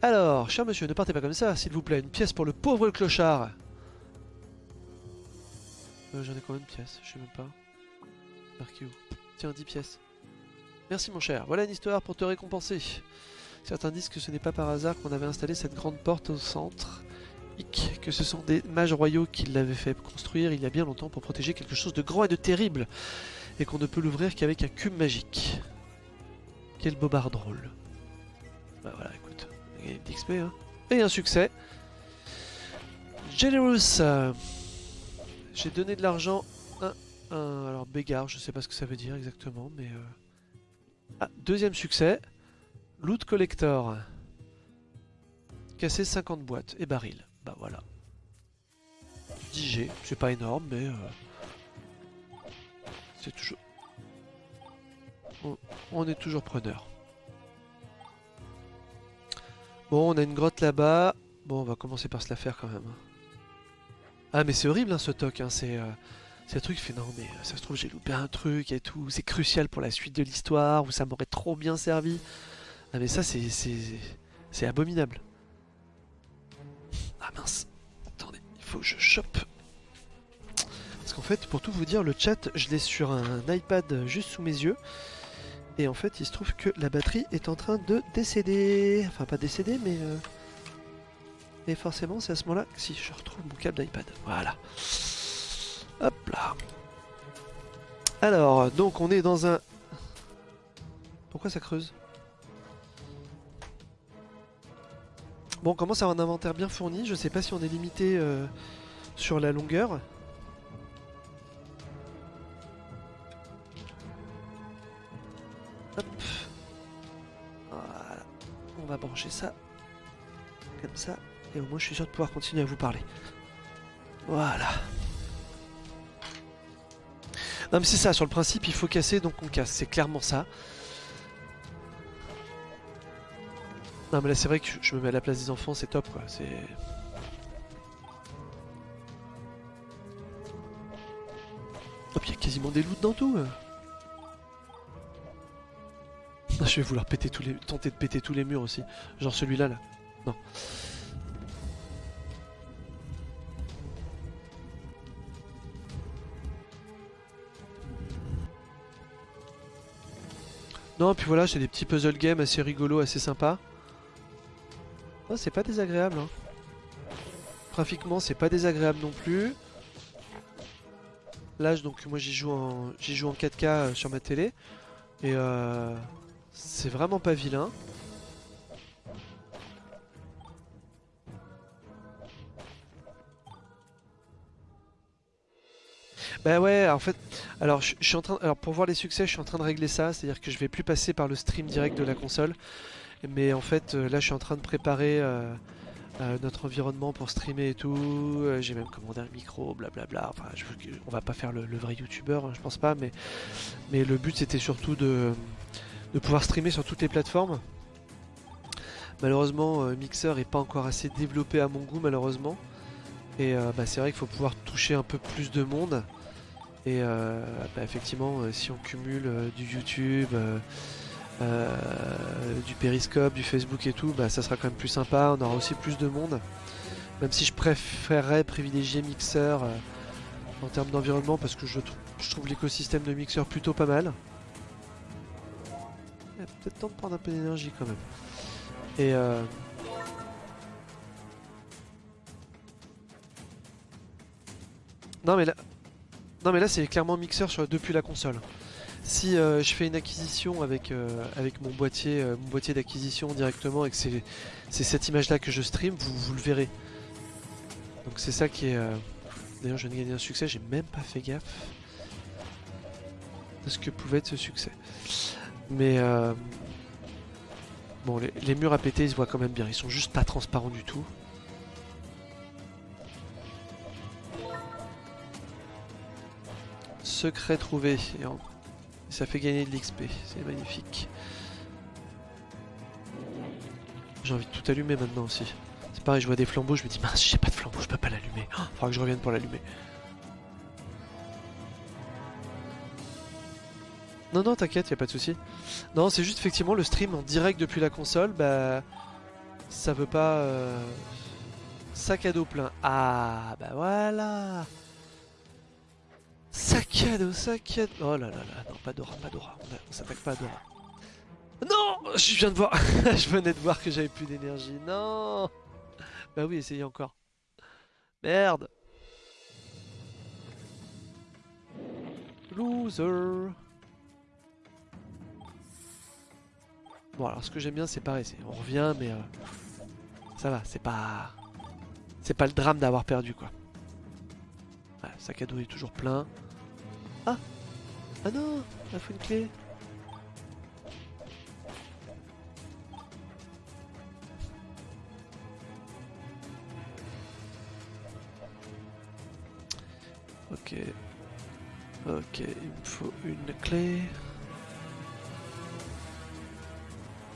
Alors, cher monsieur, ne partez pas comme ça, s'il vous plaît. Une pièce pour le pauvre clochard. Euh, J'en ai combien de pièces? Je sais même pas. Marqué où? Tiens, 10 pièces. Merci mon cher. Voilà une histoire pour te récompenser. Certains disent que ce n'est pas par hasard qu'on avait installé cette grande porte au centre. Que ce sont des mages royaux qui l'avaient fait construire il y a bien longtemps pour protéger quelque chose de grand et de terrible. Et qu'on ne peut l'ouvrir qu'avec un cube magique. Quel bobard drôle. Bah voilà, écoute. Gagné hein. Et un succès. Generous. J'ai donné de l'argent. Un, un- alors, bégard, je sais pas ce que ça veut dire exactement, mais. euh, Ah, deuxième succès. Loot collector. Casser 50 boîtes et barils. Bah voilà. 10 G, c'est pas énorme, mais. euh, C'est toujours. On, est toujours preneur. Bon, on a une grotte là-bas. Bon, on va commencer par se la faire quand même. Ah, mais c'est horrible hein, ce toc. Hein. C'est euh, un truc qui fait non, mais euh, ça se trouve, j'ai loupé un truc et tout. C'est crucial pour la suite de l'histoire ou ça m'aurait trop bien servi. Ah, mais ça, c'est abominable. Ah mince. Attendez, il faut que je chope. Parce qu'en fait, pour tout vous dire, le chat, je l'ai sur un iPad juste sous mes yeux. Et en fait, il se trouve que la batterie est en train de décéder. Enfin, pas décéder, mais... euh, Et forcément, c'est à ce moment-là que si je retrouve mon câble d'iPad. Voilà. Hop là. Alors, donc on est dans un... Pourquoi ça creuse? Bon, on commence à avoir un inventaire bien fourni. Je sais pas si on est limité euh, sur la longueur. Hop. Voilà. On va brancher ça. Comme ça. Et au moins je suis sûr de pouvoir continuer à vous parler. Voilà. Non mais c'est ça, sur le principe il faut casser donc on casse, c'est clairement ça. Non mais là c'est vrai que je me mets à la place des enfants, c'est top quoi, c'est... Hop, il y quasiment des loots dans tout euh. Ah, Je vais vouloir péter tous les... tenter de péter tous les murs aussi. Genre celui-là là. Non. Non, puis voilà, c'est des petits puzzle games assez rigolos, assez sympas. Oh, c'est pas désagréable. Hein. Graphiquement, c'est pas désagréable non plus. Là, donc moi j'y joue en joue en 4K euh, sur ma télé et euh, c'est vraiment pas vilain. Bah ouais, en fait, alors je suis en train, alors pour voir les succès, je suis en train de régler ça, c'est-à-dire que je vais plus passer par le stream direct de la console, mais en fait euh, là je suis en train de préparer euh, euh, notre environnement pour streamer et tout. J'ai même commandé un micro, blablabla. Enfin, on va pas faire le, vrai youtubeur, hein, je pense pas, mais le but c'était surtout de pouvoir streamer sur toutes les plateformes. Malheureusement, Mixer est pas encore assez développé à mon goût, malheureusement. Et bah, c'est vrai qu'il faut pouvoir toucher un peu plus de monde. Et bah, effectivement, si on cumule du YouTube, euh, du Periscope, du Facebook et tout, bah, ça sera quand même plus sympa. On aura aussi plus de monde. Même si je préférerais privilégier Mixer euh, en termes d'environnement parce que je, trou- je trouve l'écosystème de Mixer plutôt pas mal. Il y a peut-être temps de prendre un peu d'énergie quand même. Et euh, Non mais là, c'est clairement mixeur sur, depuis la console. Si euh, je fais une acquisition avec, euh, avec mon boîtier, euh, boîtier d'acquisition directement et que c'est cette image là que je stream, vous, le verrez. Donc c'est ça qui est... D'ailleurs je viens de gagner un succès, j'ai même pas fait gaffe de ce que pouvait être ce succès. Mais bon les, murs à péter ils se voient quand même bien, ils sont juste pas transparents du tout. Secret trouvé. Ça fait gagner de l'XP. C'est magnifique. J'ai envie de tout allumer maintenant aussi. C'est pareil, je vois des flambeaux, je me dis mince, j'ai pas de flambeau, je peux pas l'allumer. Oh, faudra que je revienne pour l'allumer. Non, non, t'inquiète, y a pas de souci. Non, c'est juste effectivement le stream en direct depuis la console, bah. Ça veut pas. Euh, sac à dos plein. Ah, bah voilà Sac à dos. Oh là là là, non, pas Dora, pas Dora. On, s'attaque pas à Dora. Non Je viens de voir. je venais de voir que j'avais plus d'énergie. Non Bah oui, essayez encore. Merde Loser Bon alors ce que j'aime bien c'est pareil, on revient mais euh, ça va, c'est pas c'est pas le drame d'avoir perdu quoi. le sac à dos est toujours plein. Ah Ah non Il faut une clé Ok. Ok, il me faut une clé.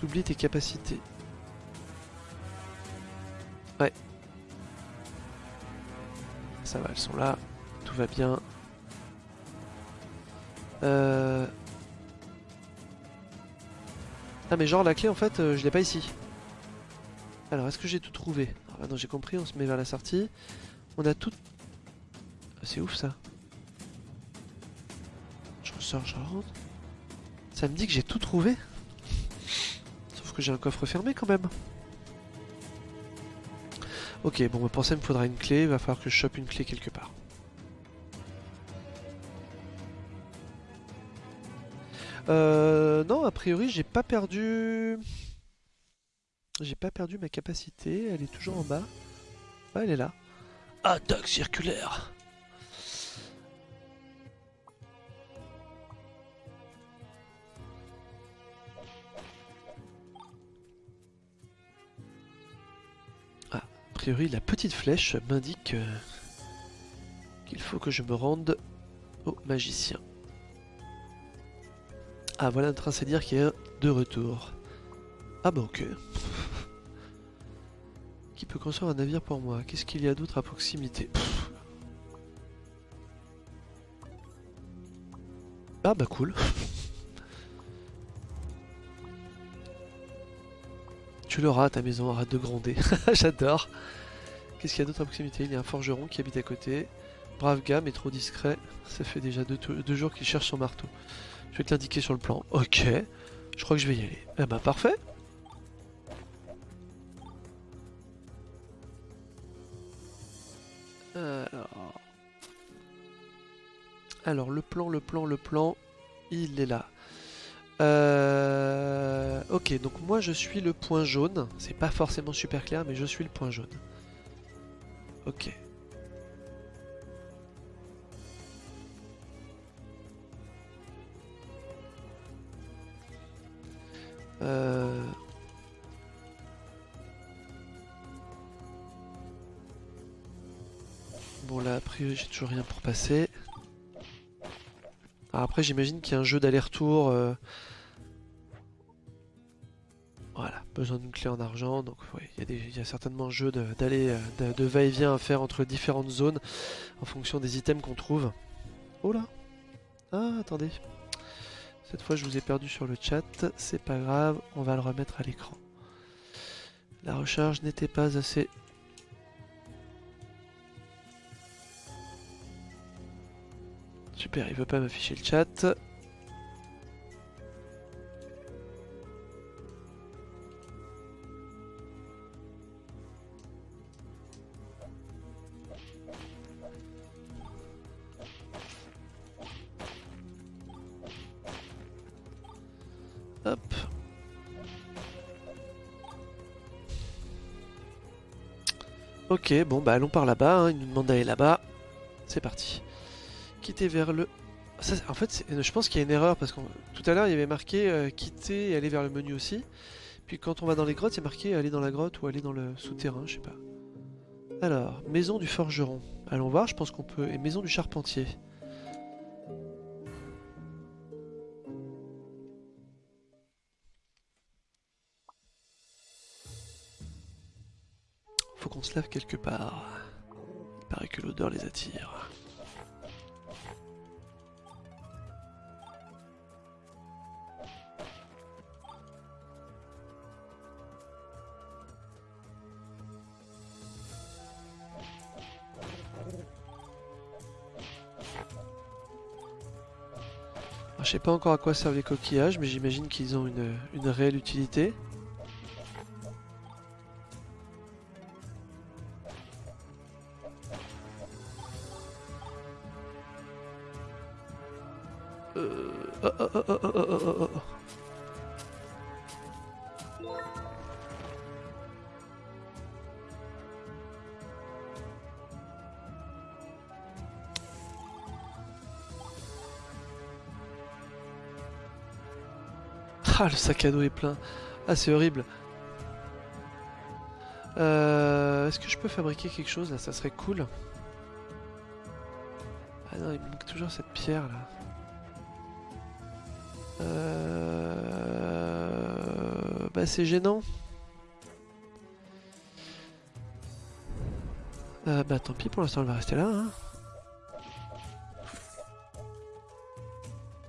Oublie tes capacités. Ouais. Ça va, elles sont là. Tout va bien. Euh... Ah mais genre la clé en fait euh, je l'ai pas ici. Alors est-ce que j'ai tout trouvé? Ah non j'ai compris, on se met vers la sortie. On a tout... Ah, c'est ouf ça. Je ressors, je rentre. Ça me dit que j'ai tout trouvé? Que j'ai un coffre fermé quand même. Ok, bon, pour ça, me faudra une clé. Il va falloir que je chope une clé quelque Euh, non, a priori, j'ai pas perdu... J'ai pas perdu ma capacité. Elle est toujours en bas. elle est là. Attaque circulaire priori, la petite flèche m'indique euh, qu'il faut que je me rende au magicien. Ah, voilà un train dire qui est de retour. Ah bah ok. qui peut construire un navire pour moi? Qu'est-ce qu'il y a d'autre à proximité? Ah bah cool. Tu l'auras ta maison, arrête de gronder. J'adore. Qu'est-ce qu'il y a d'autre à proximité? Il y a un forgeron qui habite à côté. Brave gars, mais trop discret. Ça fait déjà deux, jours qu'il cherche son marteau. Je vais te l'indiquer sur le plan. Ok. Je crois que je vais y aller. Eh bah parfait. Alors... Alors le plan, le plan, le plan, il est là. Euh, ok, donc moi je suis le point jaune. C'est pas forcément super clair, mais je suis le point jaune. Ok. Euh... Bon là, a priori j'ai toujours rien pour passer. après j'imagine qu'il y a un jeu d'aller-retour... Euh, voilà, besoin d'une clé en argent, donc il y, a certainement un jeu d'aller de, va-et-vient à faire entre différentes zones en fonction des items qu'on trouve. Oh là Ah, attendez. Cette fois je vous ai perdu sur le chat, c'est pas grave, on va le remettre à l'écran. La recharge n'était pas assez... Super, il veut pas m'afficher le chat. Ok, bon bah allons par là-bas, hein. il nous demande d'aller là-bas. C'est parti. Quitter vers le... en fait, je pense qu'il y a une erreur parce que tout à l'heure il y avait marqué euh, quitter et aller vers le menu aussi. Puis quand on va dans les grottes, a marqué aller dans la grotte ou aller dans le souterrain, je sais pas. Alors, maison du forgeron. Allons voir, je pense qu'on peut... Et maison du charpentier. Quelque part. Il paraît que l'odeur les attire. Alors, je sais pas encore à quoi servent les coquillages, mais j'imagine qu'ils ont une réelle utilité. Le sac à dos est plein. Ah, c'est horrible. Euh, Est-ce que je peux fabriquer quelque chose là? Ça serait cool. Ah non, il manque toujours cette pierre là. Euh... Bah c'est gênant. Euh, bah tant pis, pour l'instant elle va rester là. hein.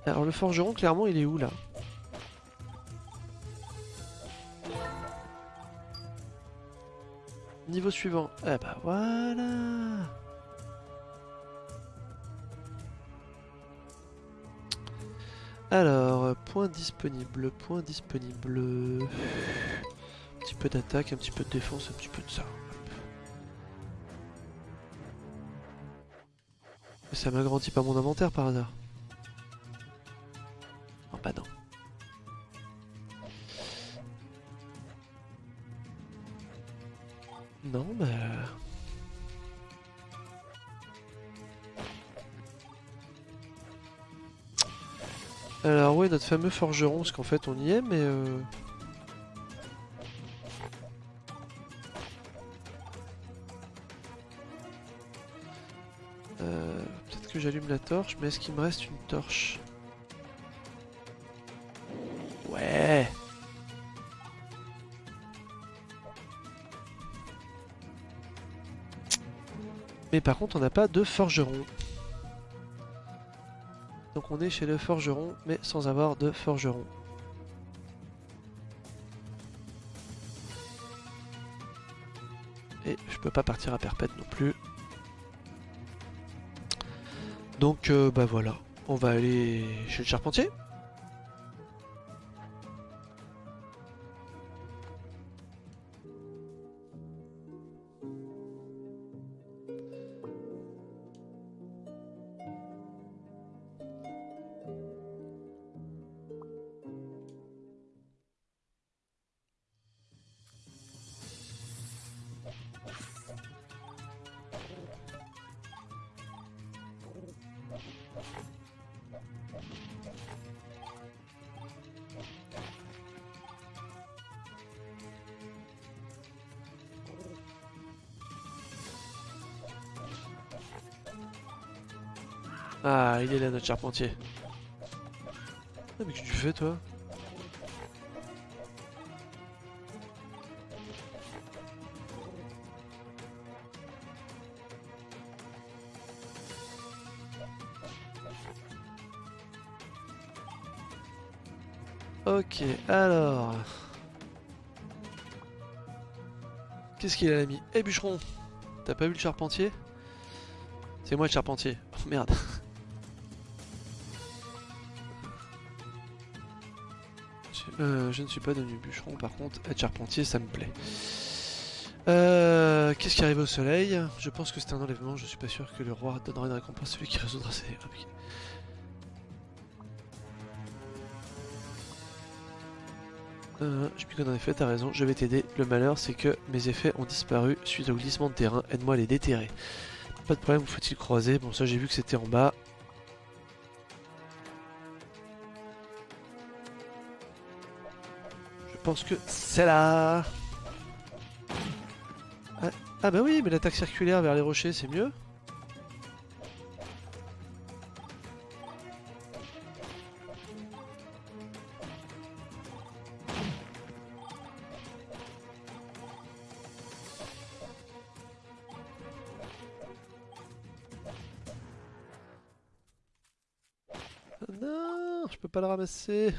Alors le forgeron, clairement, il est où là? Niveau suivant. Eh bah voilà Alors, euh, point disponible, point disponible. Un petit peu d'attaque, un petit peu de défense, un petit peu de ça. Ça m'agrandit pas mon inventaire par hasard. Oh bah non. Non, bah... Alors ouais, notre fameux forgeron, parce qu'en fait on y est, mais... euh, euh, Peut-être que j'allume la torche, mais est-ce qu'il me reste une torche? Mais par contre, on n'a pas de forgeron. Donc on est chez le forgeron, mais sans avoir de forgeron. Et je peux pas partir à perpète non plus. Donc euh, bah voilà, on va aller chez le charpentier. Ah, il est là notre charpentier. Ah, mais que tu fais toi? Ok, alors... Qu'est-ce qu'il a mis Eh bûcheron T'as pas vu le charpentier? C'est moi le charpentier. Oh merde. Euh, je ne suis pas devenu bûcheron, par contre, être charpentier, ça me plaît. Euh, Qu'est-ce qui arrive au soleil? Je pense que c'est un enlèvement, je suis pas sûr que le roi donnera une récompense à celui qui résoudra ses... Ok. Euh, je connais en effet, t'as raison, je vais t'aider. Le malheur, c'est que mes effets ont disparu suite au glissement de terrain. Aide-moi à les déterrer. Pas de problème, faut-il croiser? Bon, ça, j'ai vu que c'était en bas. Je pense que c'est là. Ah, ah bah oui, mais l'attaque circulaire vers les rochers, c'est mieux. Ah non, je peux pas le ramasser.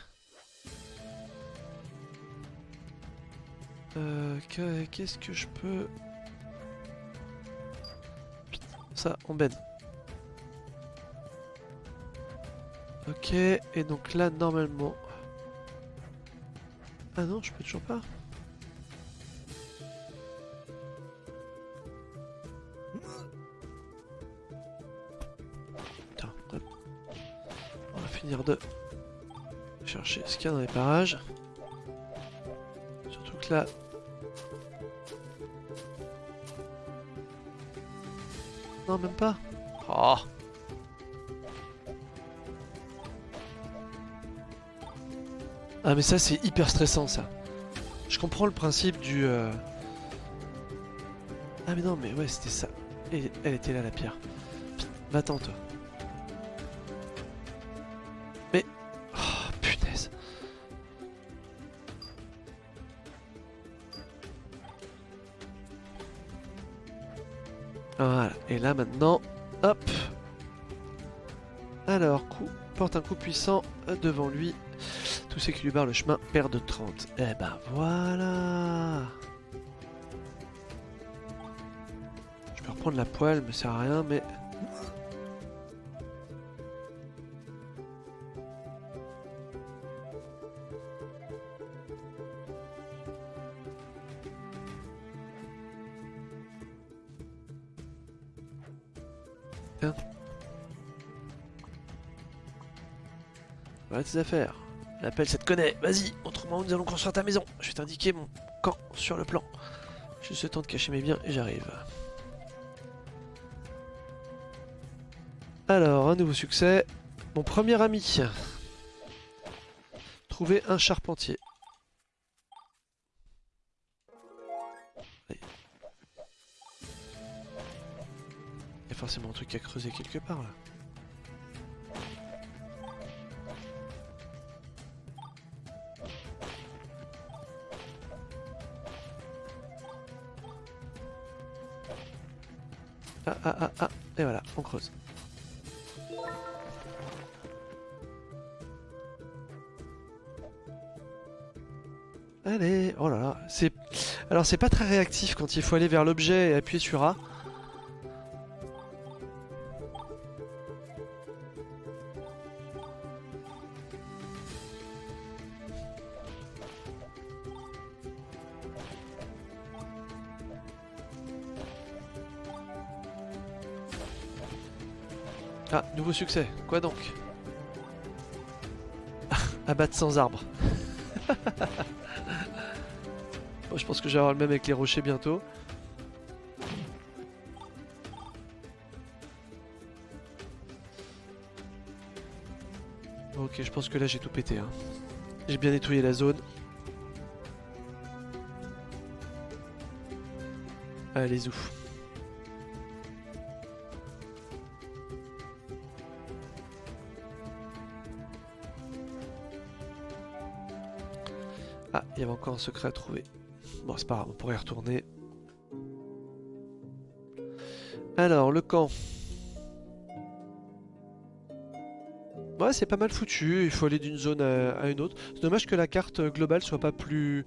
Euh, Qu'est-ce que je peux... Ça, on bête. Ok, et donc là, normalement... Ah non, je peux toujours pas. On va finir de chercher ce qu'il y a dans les parages. Surtout que là... Non, même pas. Oh Ah mais ça c'est hyper stressant ça. Je comprends le principe du... Euh, ah mais non mais ouais c'était ça. Et elle était là la pierre. Va-t'en toi. Et là maintenant... Hop. Alors, porte un coup puissant devant lui. Tous ceux qui lui barrent le chemin perdent 30. Eh ben voilà. Je peux reprendre la poêle, me sert à rien, mais... Affaires. L'appel, ça te connaît. Vas-y, autrement nous allons construire ta maison. Je vais t'indiquer mon camp sur le plan. Juste le temps de cacher mes biens et j'arrive. Alors, un nouveau succès. Mon premier ami. Trouver un charpentier. Il y a forcément un truc à creuser quelque part là. Et voilà, on creuse. Allez, oh là là. Alors c'est pas très réactif quand il faut aller vers l'objet et appuyer sur A. succès. Quoi donc? Abattre sans arbre. je pense que je vais le même avec les rochers bientôt. Ok, je pense que là j'ai tout pété. Hein. J'ai bien nettoyé la zone. Allez, ouf. Ah, il y avait encore un secret à trouver. Bon, c'est pas grave, on pourrait y retourner. Alors, le camp. Ouais, c'est pas mal foutu, il faut aller d'une zone à, une autre. C'est dommage que la carte globale soit pas plus...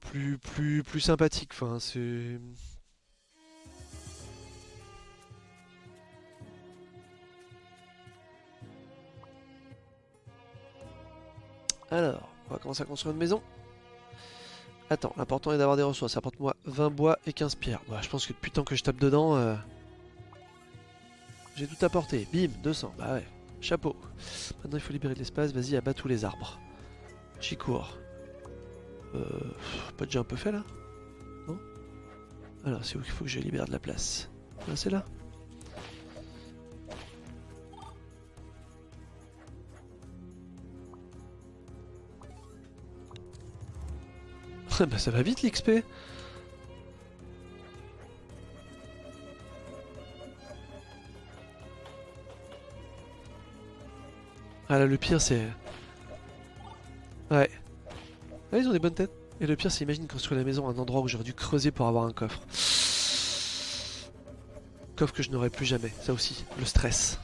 plus, plus, plus sympathique, enfin, c'est... Alors... On va commencer à construire une maison. Attends, l'important est d'avoir des ressources. Apporte-moi 20 bois et 15 pierres. Bah, je pense que depuis tant que je tape dedans, euh, j'ai tout apporté. Bim, 200. Bah ouais, chapeau. Maintenant, il faut libérer de l'espace. Vas-y, abat tous les arbres. J'y cours. Euh, pas déjà un peu fait là? Non? Alors, c'est où qu'il faut que je libère de la place? Ah, C'est là? Bah ça va vite l'XP Ah là le pire c'est... Ouais. Ah, ils ont des bonnes têtes. Et le pire c'est imagine construire la maison à un endroit où j'aurais dû creuser pour avoir un coffre. Coffre que je n'aurai plus jamais, ça aussi, le stress.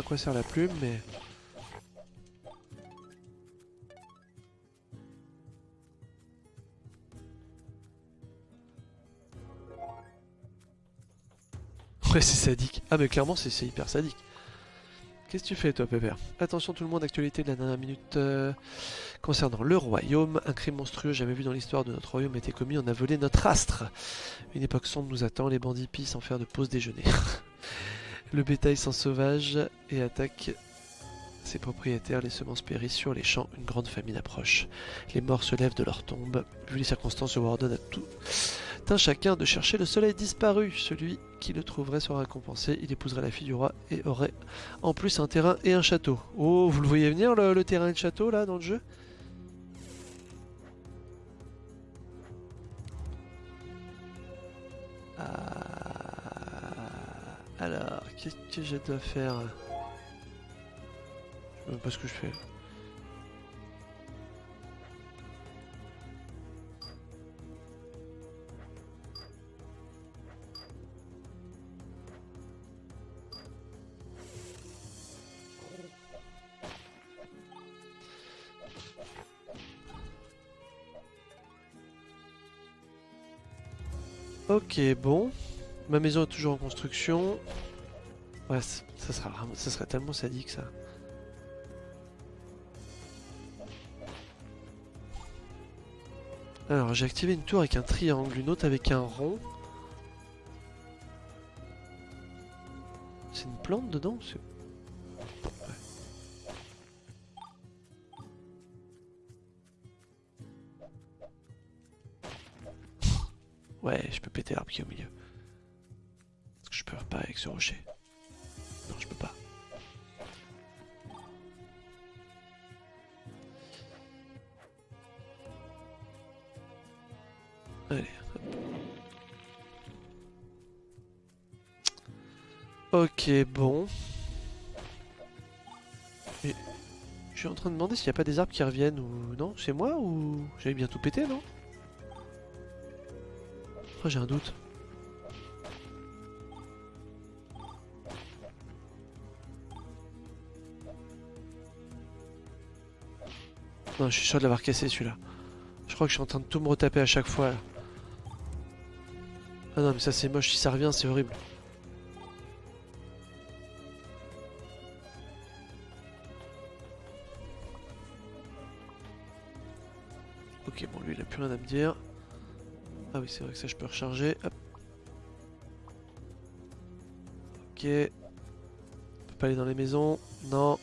À quoi sert la plume, mais... Ouais, c'est sadique. Ah, mais clairement, c'est hyper sadique. Qu'est-ce que tu fais, toi, Pépère? Attention tout le monde, actualité de la dernière minute euh, concernant le royaume. Un crime monstrueux jamais vu dans l'histoire de notre royaume a été commis, on a volé notre astre. Une époque sombre nous attend, les bandits pillent sans faire de pause déjeuner. le bétail s'en sauvage et attaque ses propriétaires, les semences périssent sur les champs, une grande famine approche. Les morts se lèvent de leur tombe. Vu les circonstances, je vous ordonne à tout un chacun de chercher le soleil disparu. Celui qui le trouverait sera récompensé. Il épouserait la fille du roi et aurait en plus un terrain et un château. Oh, vous le voyez venir le, terrain et le château là dans le jeu? Alors, qu'est-ce que je dois faire Je sais pas ce que je fais. Ok, bon. Ma maison est toujours en construction. Ouais, ça, sera serait tellement sadique ça. Alors, j'ai activé une tour avec un triangle, une autre avec un rond. C'est une plante dedans Ouais, je peux péter l'arbre qui est au milieu. Avec ce rocher Non, je peux pas. Allez. Ok, bon. Je suis en train de demander s'il n'y a pas des arbres qui reviennent ou non. C'est moi ou j'avais bien tout pété, non? J'ai un doute. Non, je suis sûr de l'avoir cassé celui-là. Je crois que je suis en train de tout me retaper à chaque fois. Ah non, mais ça c'est moche. Si ça revient, c'est horrible. Ok, bon, lui il a plus rien à me dire. Ah oui, c'est vrai que ça je peux recharger. Hop. Ok. On peut pas aller dans les maisons. Non.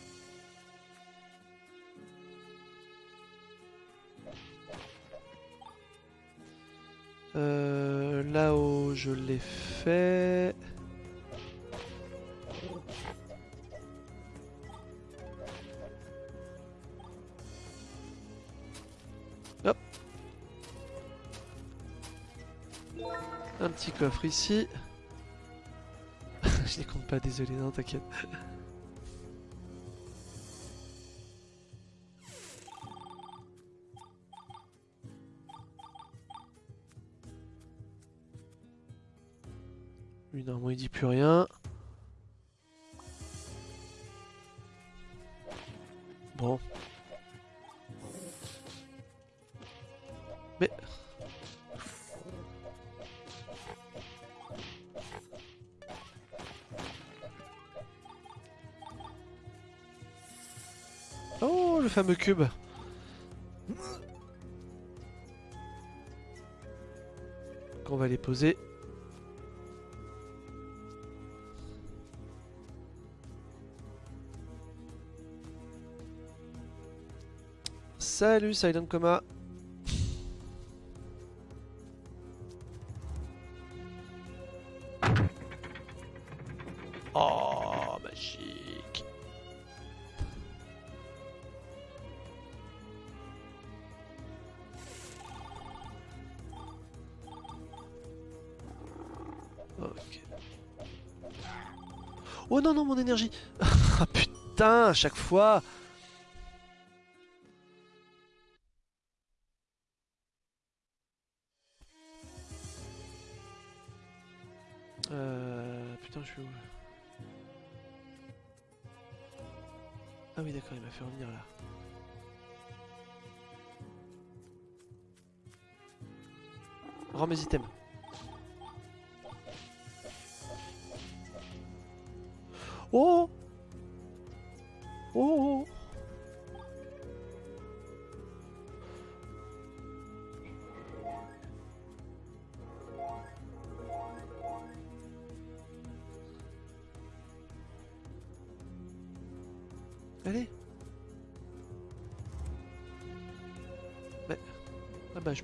L'ai fait. Un petit coffre ici. Je les compte pas, désolé, non t'inquiète. Fameux cube. Qu'on va les poser. Salut Silent Coma non, non, mon énergie Ah putain, à chaque fois Euh... Putain, je suis où Ah oui d'accord, il m'a fait revenir là. Rends mes items.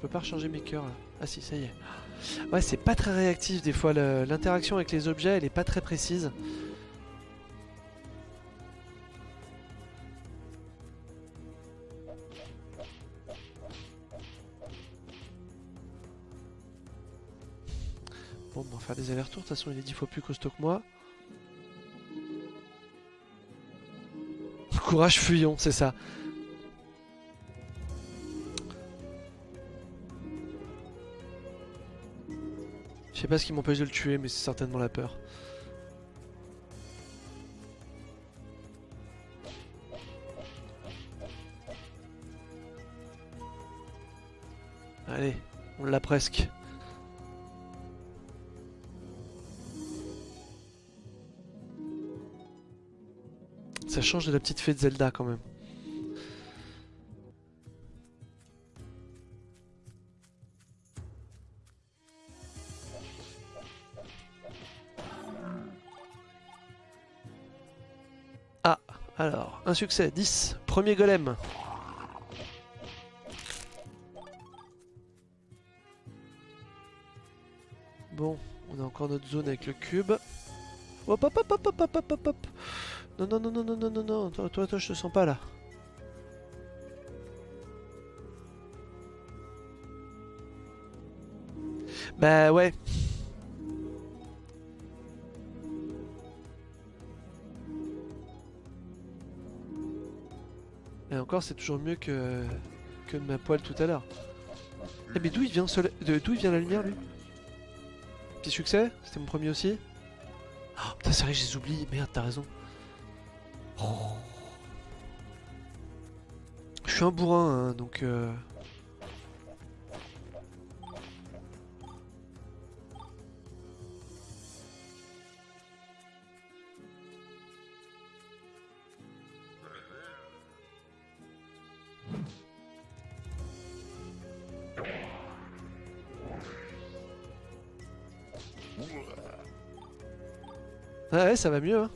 Peux pas recharger mes cœurs là. Ah si, ça y est. Ouais, c'est pas très réactif des fois. L'interaction avec les objets, elle est pas très précise. Bon, on va faire des allers-retours. De toute façon, il est dix fois plus costaud que moi. Courage, fuyons, c'est ça. Sais pas ce qui m'empêche de le tuer, mais c'est certainement la peur. Allez, on l'a presque. Ça change de la petite fée de Zelda quand même. Succès, 10. Premier golem. Bon, on a encore notre zone avec le cube. Hop, hop, hop, hop, hop, hop, hop, hop. hop Non, non, non, non, non, non, non, non. Toi, toi, toi, je te sens pas là. Bah ouais, c'est toujours mieux que, que de ma poêle tout à l'heure. Eh mais d'où il vient D'où il vient la lumière lui? Petit succès? C'était mon premier aussi? Oh putain c'est vrai je les oublie, merde t'as raison. Je suis un bourrin, hein, donc... Euh... ça va mieux, hein.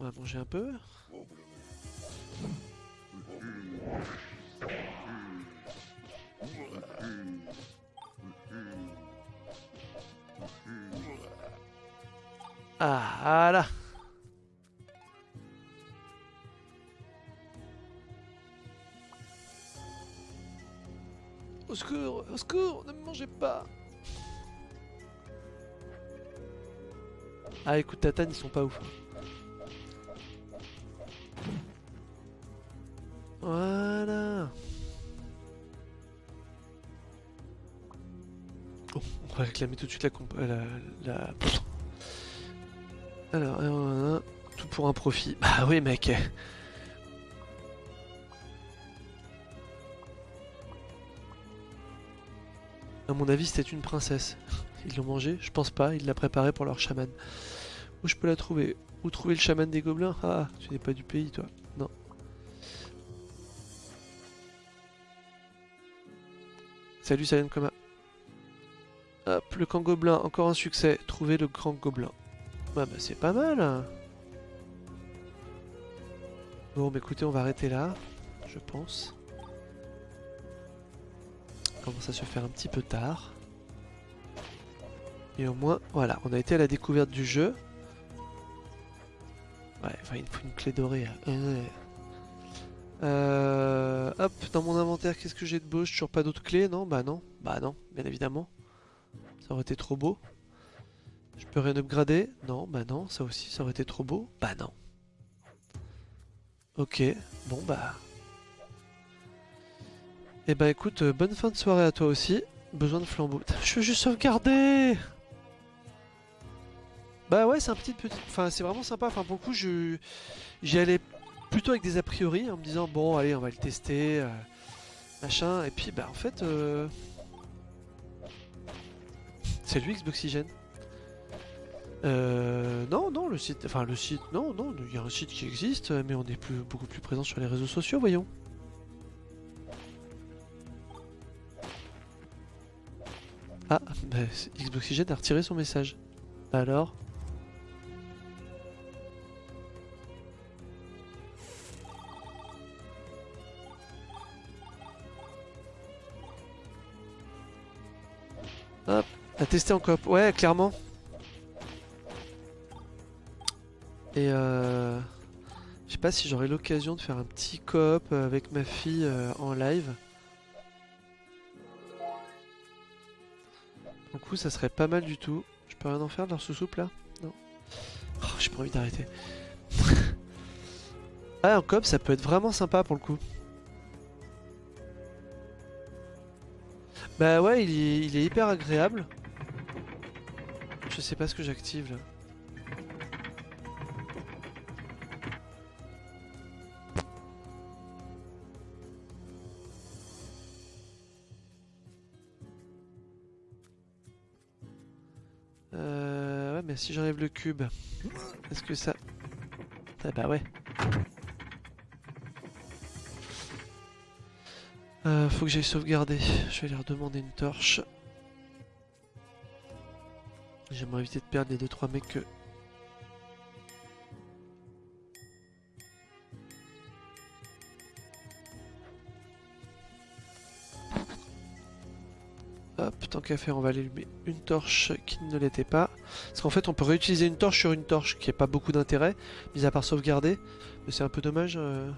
On va manger un peu. Ah, voilà. Au secours, au secours, ne me mangez pas. Ah écoute, Tatane, ils sont pas ouf. Voilà. Oh, on va réclamer tout de suite la... Euh, la, la... Alors, euh, tout pour un profit. Bah oui mec À mon avis c'était une princesse. Ils l'ont mangé Je pense pas, ils l'a préparé pour leur chaman. Où je peux la trouver Où trouver le chaman des gobelins Ah, tu n'es pas du pays toi. Non. Salut Silent Coma. Hop, le camp gobelin, encore un succès. Trouver le grand gobelin. Bah, bah c'est pas mal. Bon, bah écoutez, on va arrêter là, je pense. commence à se faire un petit peu tard. Et au moins, voilà, on a été à la découverte du jeu. Ouais, enfin, il faut une clé dorée. Hein. Euh, hop, dans mon inventaire, qu'est-ce que j'ai de beau? J'ai toujours pas d'autres clés, non? Bah non, bah non, bien évidemment. Ça aurait été trop beau. Je peux rien upgrader Non, bah non, ça aussi, ça aurait été trop beau. Bah non. Ok, bon bah... Eh bah écoute, euh, bonne fin de soirée à toi aussi. Besoin de flambeau. Je veux juste sauvegarder Bah ouais, c'est un petit petit... Enfin, c'est vraiment sympa. Enfin, pour le coup, je... j'y allais plutôt avec des a priori, en me disant, bon, allez, on va le tester, euh, machin. Et puis, bah en fait... Euh... C'est lui, Xboxygène euh, non, non, le site, enfin le site, non, non, il y a un site qui existe, mais on est plus, beaucoup plus présent sur les réseaux sociaux, voyons. Ah, bah, Xboxygène a retiré son message. Bah alors? Hop, à tester en coop. Ouais, clairement. Et euh... Je sais pas si j'aurai l'occasion de faire un petit coop avec ma fille euh, en live. Du coup, ça serait pas mal du tout. Je peux rien en faire de leur sous-soupe là? Non. Oh, j'ai pas envie d'arrêter. ah, en coop, ça peut être vraiment sympa pour le coup. Bah ouais, il est hyper agréable. Je sais pas ce que j'active là. Si j'enlève le cube, est-ce que ça... Ah bah ouais. Euh, faut que j'aille sauvegarder. Je vais leur demander une torche. J'aimerais éviter de perdre les 2-3 mecs que qu'à faire, on va allumer une torche qui ne l'était pas. Parce qu'en fait, on peut réutiliser une torche sur une torche qui n'a pas beaucoup d'intérêt, mis à part sauvegarder. Mais c'est un peu dommage. Euh,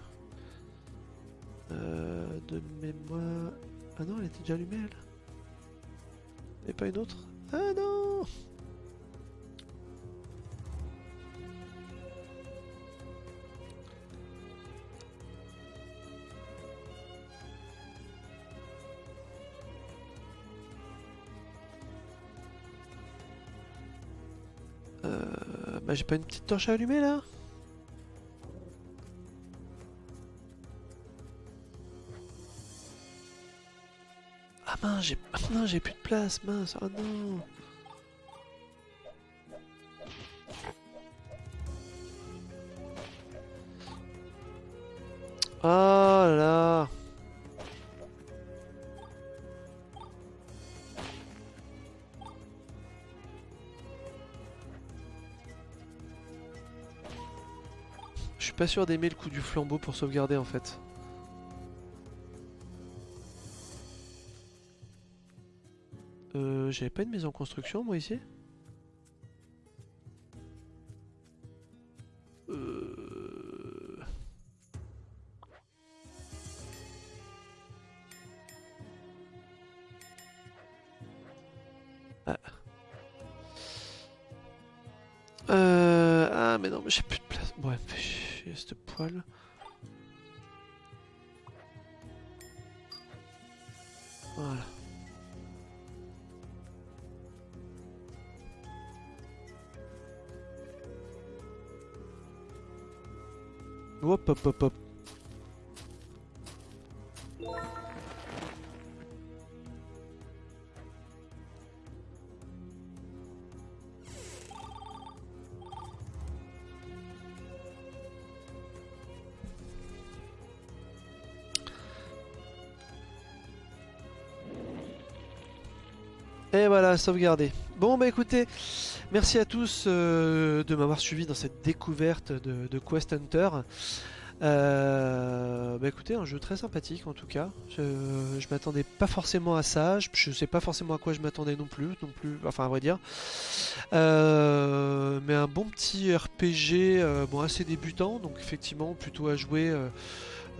euh, de mémoire... Ah non, elle était déjà allumée, elle. Et pas une autre Ah non Bah, j'ai pas une petite torche à allumer là Ah mince, j'ai ah, j'ai plus de place, mince, oh non pas sûr d'aimer le coup du flambeau pour sauvegarder en fait. Euh, J'avais pas une maison en construction moi ici? Poêle. Voilà. Hop hop hop hop. Sauvegardé. Bon bah écoutez, merci à tous euh, de m'avoir suivi dans cette découverte de, Quest Hunter. Euh, bah écoutez, un jeu très sympathique en tout cas. Je, m'attendais pas forcément à ça, je, sais pas forcément à quoi je m'attendais non plus, non plus, enfin à vrai dire. Euh, mais un bon petit RPG, bon assez débutant, donc effectivement plutôt à jouer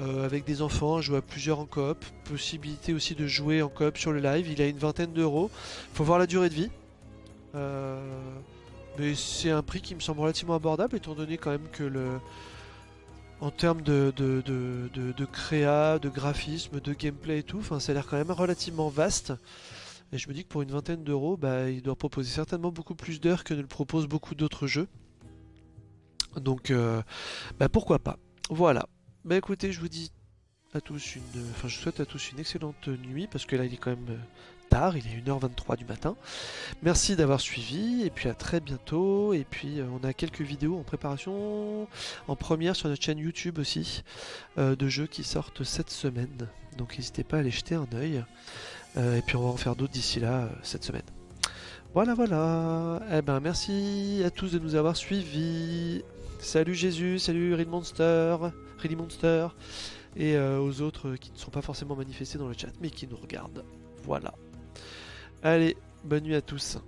euh, avec des enfants, jouer à plusieurs en coop, possibilité aussi de jouer en coop sur le live, il a une vingtaine d'euros, faut voir la durée de vie, Euh, mais c'est un prix qui me semble relativement abordable étant donné quand même que le... En termes de, de, de, de, de créa, de graphisme, de gameplay et tout, ça a l'air quand même relativement vaste. Et je me dis que pour une vingtaine d'euros, bah, il doit proposer certainement beaucoup plus d'heures que ne le proposent beaucoup d'autres jeux. Donc, euh, bah, pourquoi pas. Voilà. Bah écoutez, je vous dis à tous une... Enfin, je souhaite à tous une excellente nuit, parce que là, il est quand même euh, tard, il est 1h23 du matin. Merci d'avoir suivi, et puis à très bientôt. Et puis, euh, on a quelques vidéos en préparation, en première sur notre chaîne YouTube aussi, euh, de jeux qui sortent cette semaine. Donc n'hésitez pas à aller jeter un oeil. et puis on va en faire d'autres d'ici là, cette semaine. Voilà, voilà. Eh ben, merci à tous de nous avoir suivis. Salut Jésus, salut Reed Monster, Ready Monster et euh, aux autres qui ne sont pas forcément manifestés dans le chat mais qui nous regardent. Voilà. Allez, bonne nuit à tous.